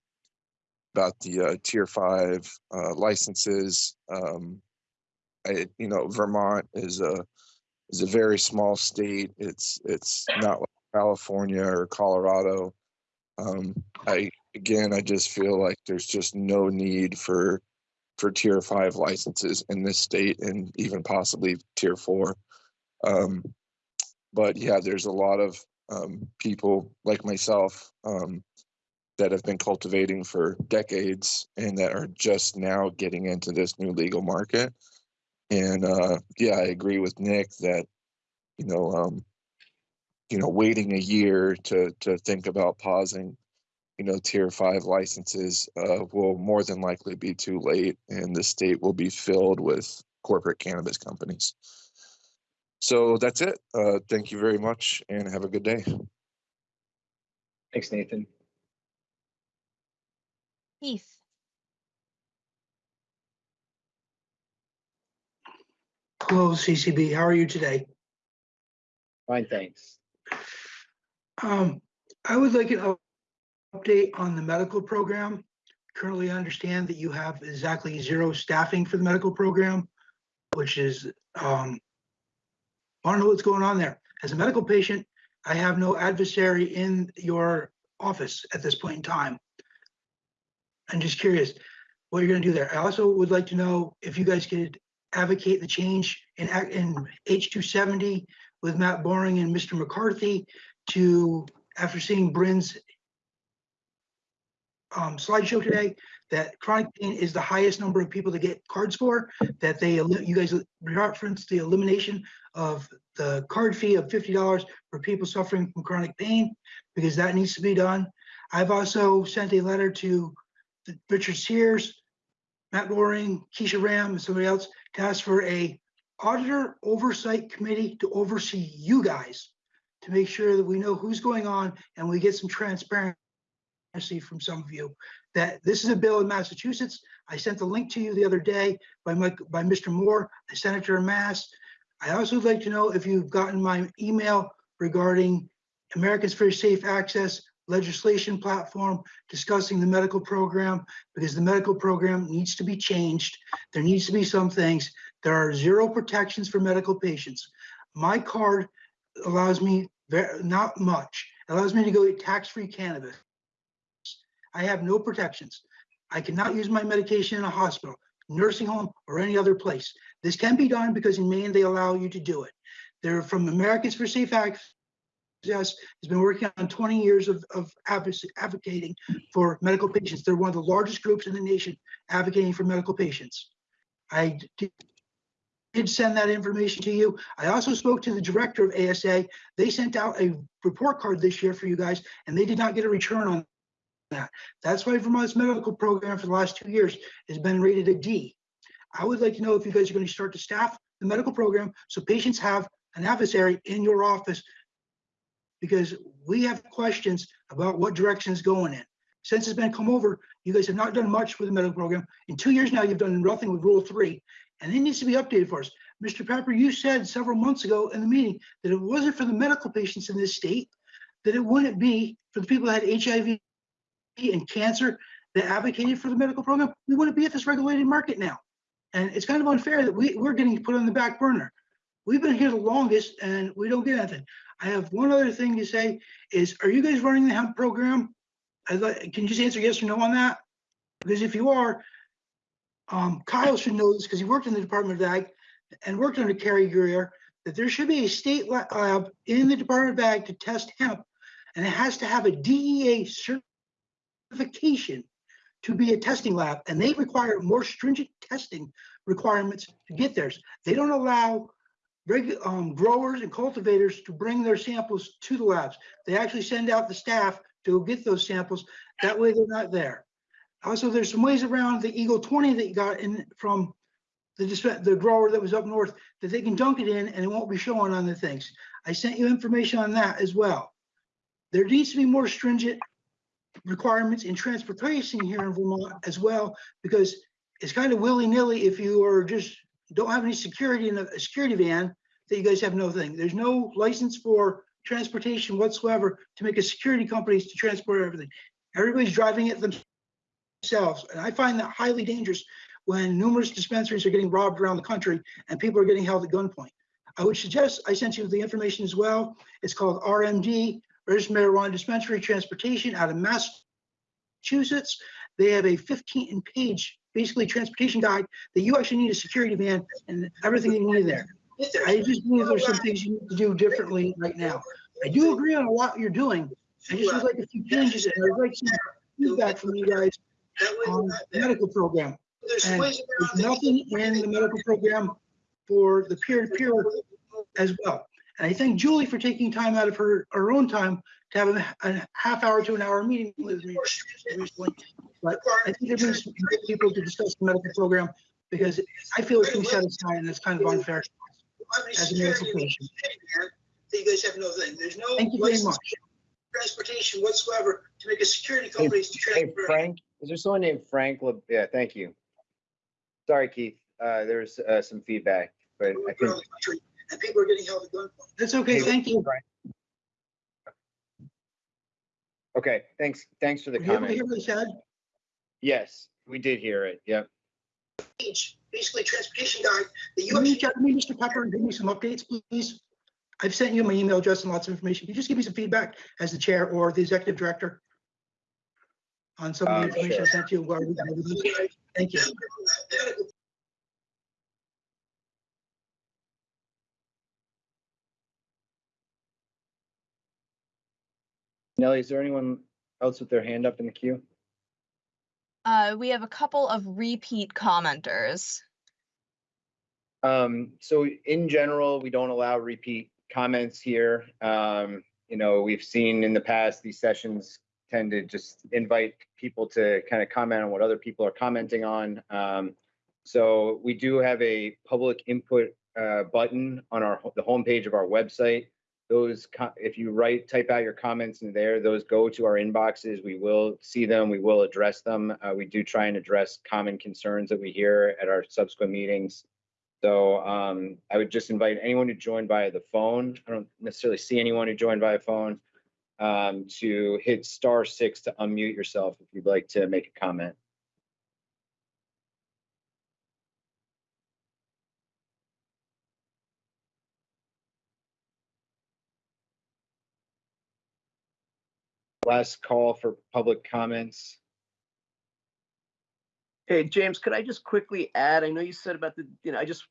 about the uh, tier five uh, licenses. Um, I, you know, Vermont is a is a very small state. It's it's not like California or Colorado. Um, I again, I just feel like there's just no need for for tier five licenses in this state and even possibly tier four. Um, but yeah, there's a lot of um, people like myself um, that have been cultivating for decades and that are just now getting into this new legal market. And uh, yeah, I agree with Nick that you know, um, you know, waiting a year to to think about pausing you know, tier five licenses uh, will more than likely be too late and the state will be filled with corporate cannabis companies. So that's it. Uh, thank you very much and have a good day. Thanks, Nathan. Heath. Hello, CCB. How are you today? Fine, thanks. Um, I would like an up- update on the medical program. Currently, I understand that you have exactly zero staffing for the medical program, which is, um, I don't know what's going on there. As a medical patient, I have no adversary in your office at this point in time. I'm just curious what you're gonna do there. I also would like to know if you guys could advocate the change in, in H two seventy with Matt Birong and Mr. McCarthy to, after seeing Brynn's um, slideshow today, that chronic pain is the highest number of people to get cards for, that they, you guys referenced the elimination of the card fee of fifty dollars for people suffering from chronic pain, because that needs to be done. I've also sent a letter to Richard Sears, Matt Loring, Kesha Ram, and somebody else to ask for a auditor oversight committee to oversee you guys to make sure that we know who's going on and we get some transparency from some of you. That this is a bill in Massachusetts. I sent the link to you the other day by by Mr. Moore, the senator in Mass. I also would like to know if you've gotten my email regarding Americans for Safe Access legislation platform discussing the medical program, because the medical program needs to be changed. There needs to be some things. There are zero protections for medical patients. My card allows me very, not much. It allows me to go get tax-free cannabis. I have no protections. I cannot use my medication in a hospital, nursing home, or any other place. This can be done because in Maine, they allow you to do it. They're from Americans for Safe Access, has been working on 20 years of, of advocating for medical patients. They're one of the largest groups in the nation advocating for medical patients. I did send that information to you. I also spoke to the director of ASA. They sent out a report card this year for you guys, and they did not get a return on that. That's why Vermont's medical program for the last two years has been rated a D. I would like to know if you guys are going to start to staff the medical program so patients have an adversary in your office because we have questions about what direction is going in. Since it's been come over, you guys have not done much with the medical program. In two years now, you've done nothing with Rule Three, and it needs to be updated for us. Mr. Pepper, you said several months ago in the meeting that it wasn't for the medical patients in this state, that it wouldn't be for the people that had HIV and cancer that advocated for the medical program, we wouldn't be at this regulated market now. And it's kind of unfair that we, we're getting put on the back burner. We've been here the longest and we don't get anything. I have one other thing to say is, are you guys running the hemp program? I'd like, can you just answer yes or no on that? Because if you are, um, Kyle should know this because he worked in the Department of Ag and worked under Cary Giguere, that there should be a state lab in the Department of Ag to test hemp. And it has to have a DEA certification to be a testing lab, and they require more stringent testing requirements to get theirs. They don't allow um, growers and cultivators to bring their samples to the labs. They actually send out the staff to get those samples. That way they're not there. Also, there's some ways around the Eagle 20 that you got in from the, the grower that was up north that they can dunk it in and it won't be showing on the things. I sent you information on that as well. There needs to be more stringent requirements in transportation here in Vermont as well, because it's kind of willy-nilly if you are just, don't have any security in a, a security van, that you guys have no thing. There's no license for transportation whatsoever to make a security companies to transport everything. Everybody's driving it themselves, and I find that highly dangerous when numerous dispensaries are getting robbed around the country and people are getting held at gunpoint. I would suggest, I sent you the information as well. It's called RMD, Registered Marijuana Dispensary Transportation out of Massachusetts. They have a 15 page, basically transportation guide that you actually need a security van and everything you need there. I just believe there's some things you need to do differently right now. I do agree on a lot you're doing. I just would like a few changes and I'd like some feedback from you guys on the medical program. And there's nothing in the medical program for the peer-to-peer as well. And I thank Julie for taking time out of her, her own time to to have a, a half hour to an hour meeting with me recently. But I think there brings people to discuss the medical program because I feel it's been set aside and it's kind of unfair as a medical patient. You guys have no thing. There's no Thank you very much. transportation whatsoever to make a security Hey, companies to hey. Frank, is there someone named Frank? Le- Yeah, thank you. Sorry, Keith, uh, there's, uh, some feedback, but I around think. The country, And people are getting held at gunpoint. That's okay, Hey, thank you. Okay, thanks, thanks for the Were you able hear what I said? Yes, we did hear it, yep. Basically, transportation guide, the Can you US. reach out to me, Mr. Pepper, and give me some updates, please? I've sent you my email address and lots of information. Can you just give me some feedback as the chair or the executive director? On some of Uh, the information I sure. sent you. Thank you. Nelly, is there anyone else with their hand up in the queue? Uh, we have a couple of repeat commenters. Um, so in general, we don't allow repeat comments here. Um, you know, we've seen in the past, these sessions tend to just invite people to kind of comment on what other people are commenting on. Um, so we do have a public input uh, button on our, the homepage of our website. Those, if you write, type out your comments in there, those go to our inboxes. We will see them, we will address them. Uh, we do try and address common concerns that we hear at our subsequent meetings. So um, I would just invite anyone who joined via the phone. I don't necessarily see anyone who joined via phone um, to hit star six to unmute yourself if you'd like to make a comment. Last call for public comments. Hey, James, could I just quickly add, I know you said about the, you know, I just,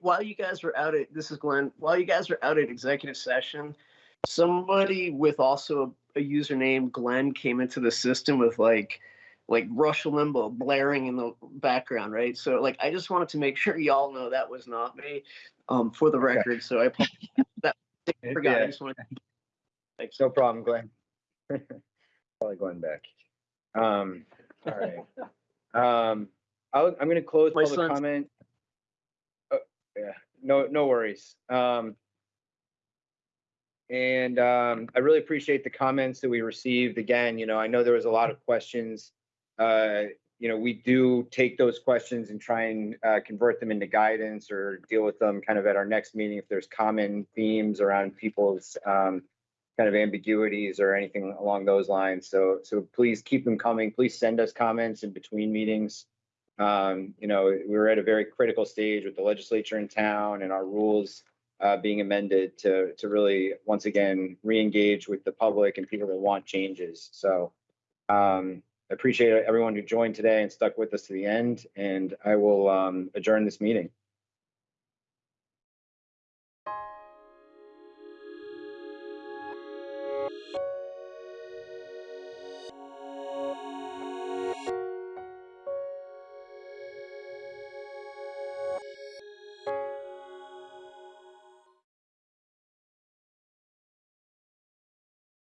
while you guys were out at, this is Glenn, while you guys were out at executive session, somebody with also a username Glenn came into the system with like, like Rush Limbaugh blaring in the background, right? So like, I just wanted to make sure y'all know that was not me, um, for the record. So I that I forgot. I just wanted. Thanks. No problem, Glenn. Probably going back. Um, all right. Um, I'll, I'm gonna close My public son's- comment. Oh, Yeah, no, no worries. Um, and, um, I really appreciate the comments that we received. Again, you know, I know there was a lot of questions. Uh, you know, we do take those questions and try and, uh, convert them into guidance or deal with them kind of at our next meeting if there's common themes around people's, um, kind of ambiguities or anything along those lines. So, so please keep them coming. Please send us comments in between meetings. Um, you know, we're at a very critical stage with the legislature in town and our rules uh, being amended to, to really, once again, re-engage with the public and people that want changes. So um, I appreciate everyone who joined today and stuck with us to the end, and I will um, adjourn this meeting.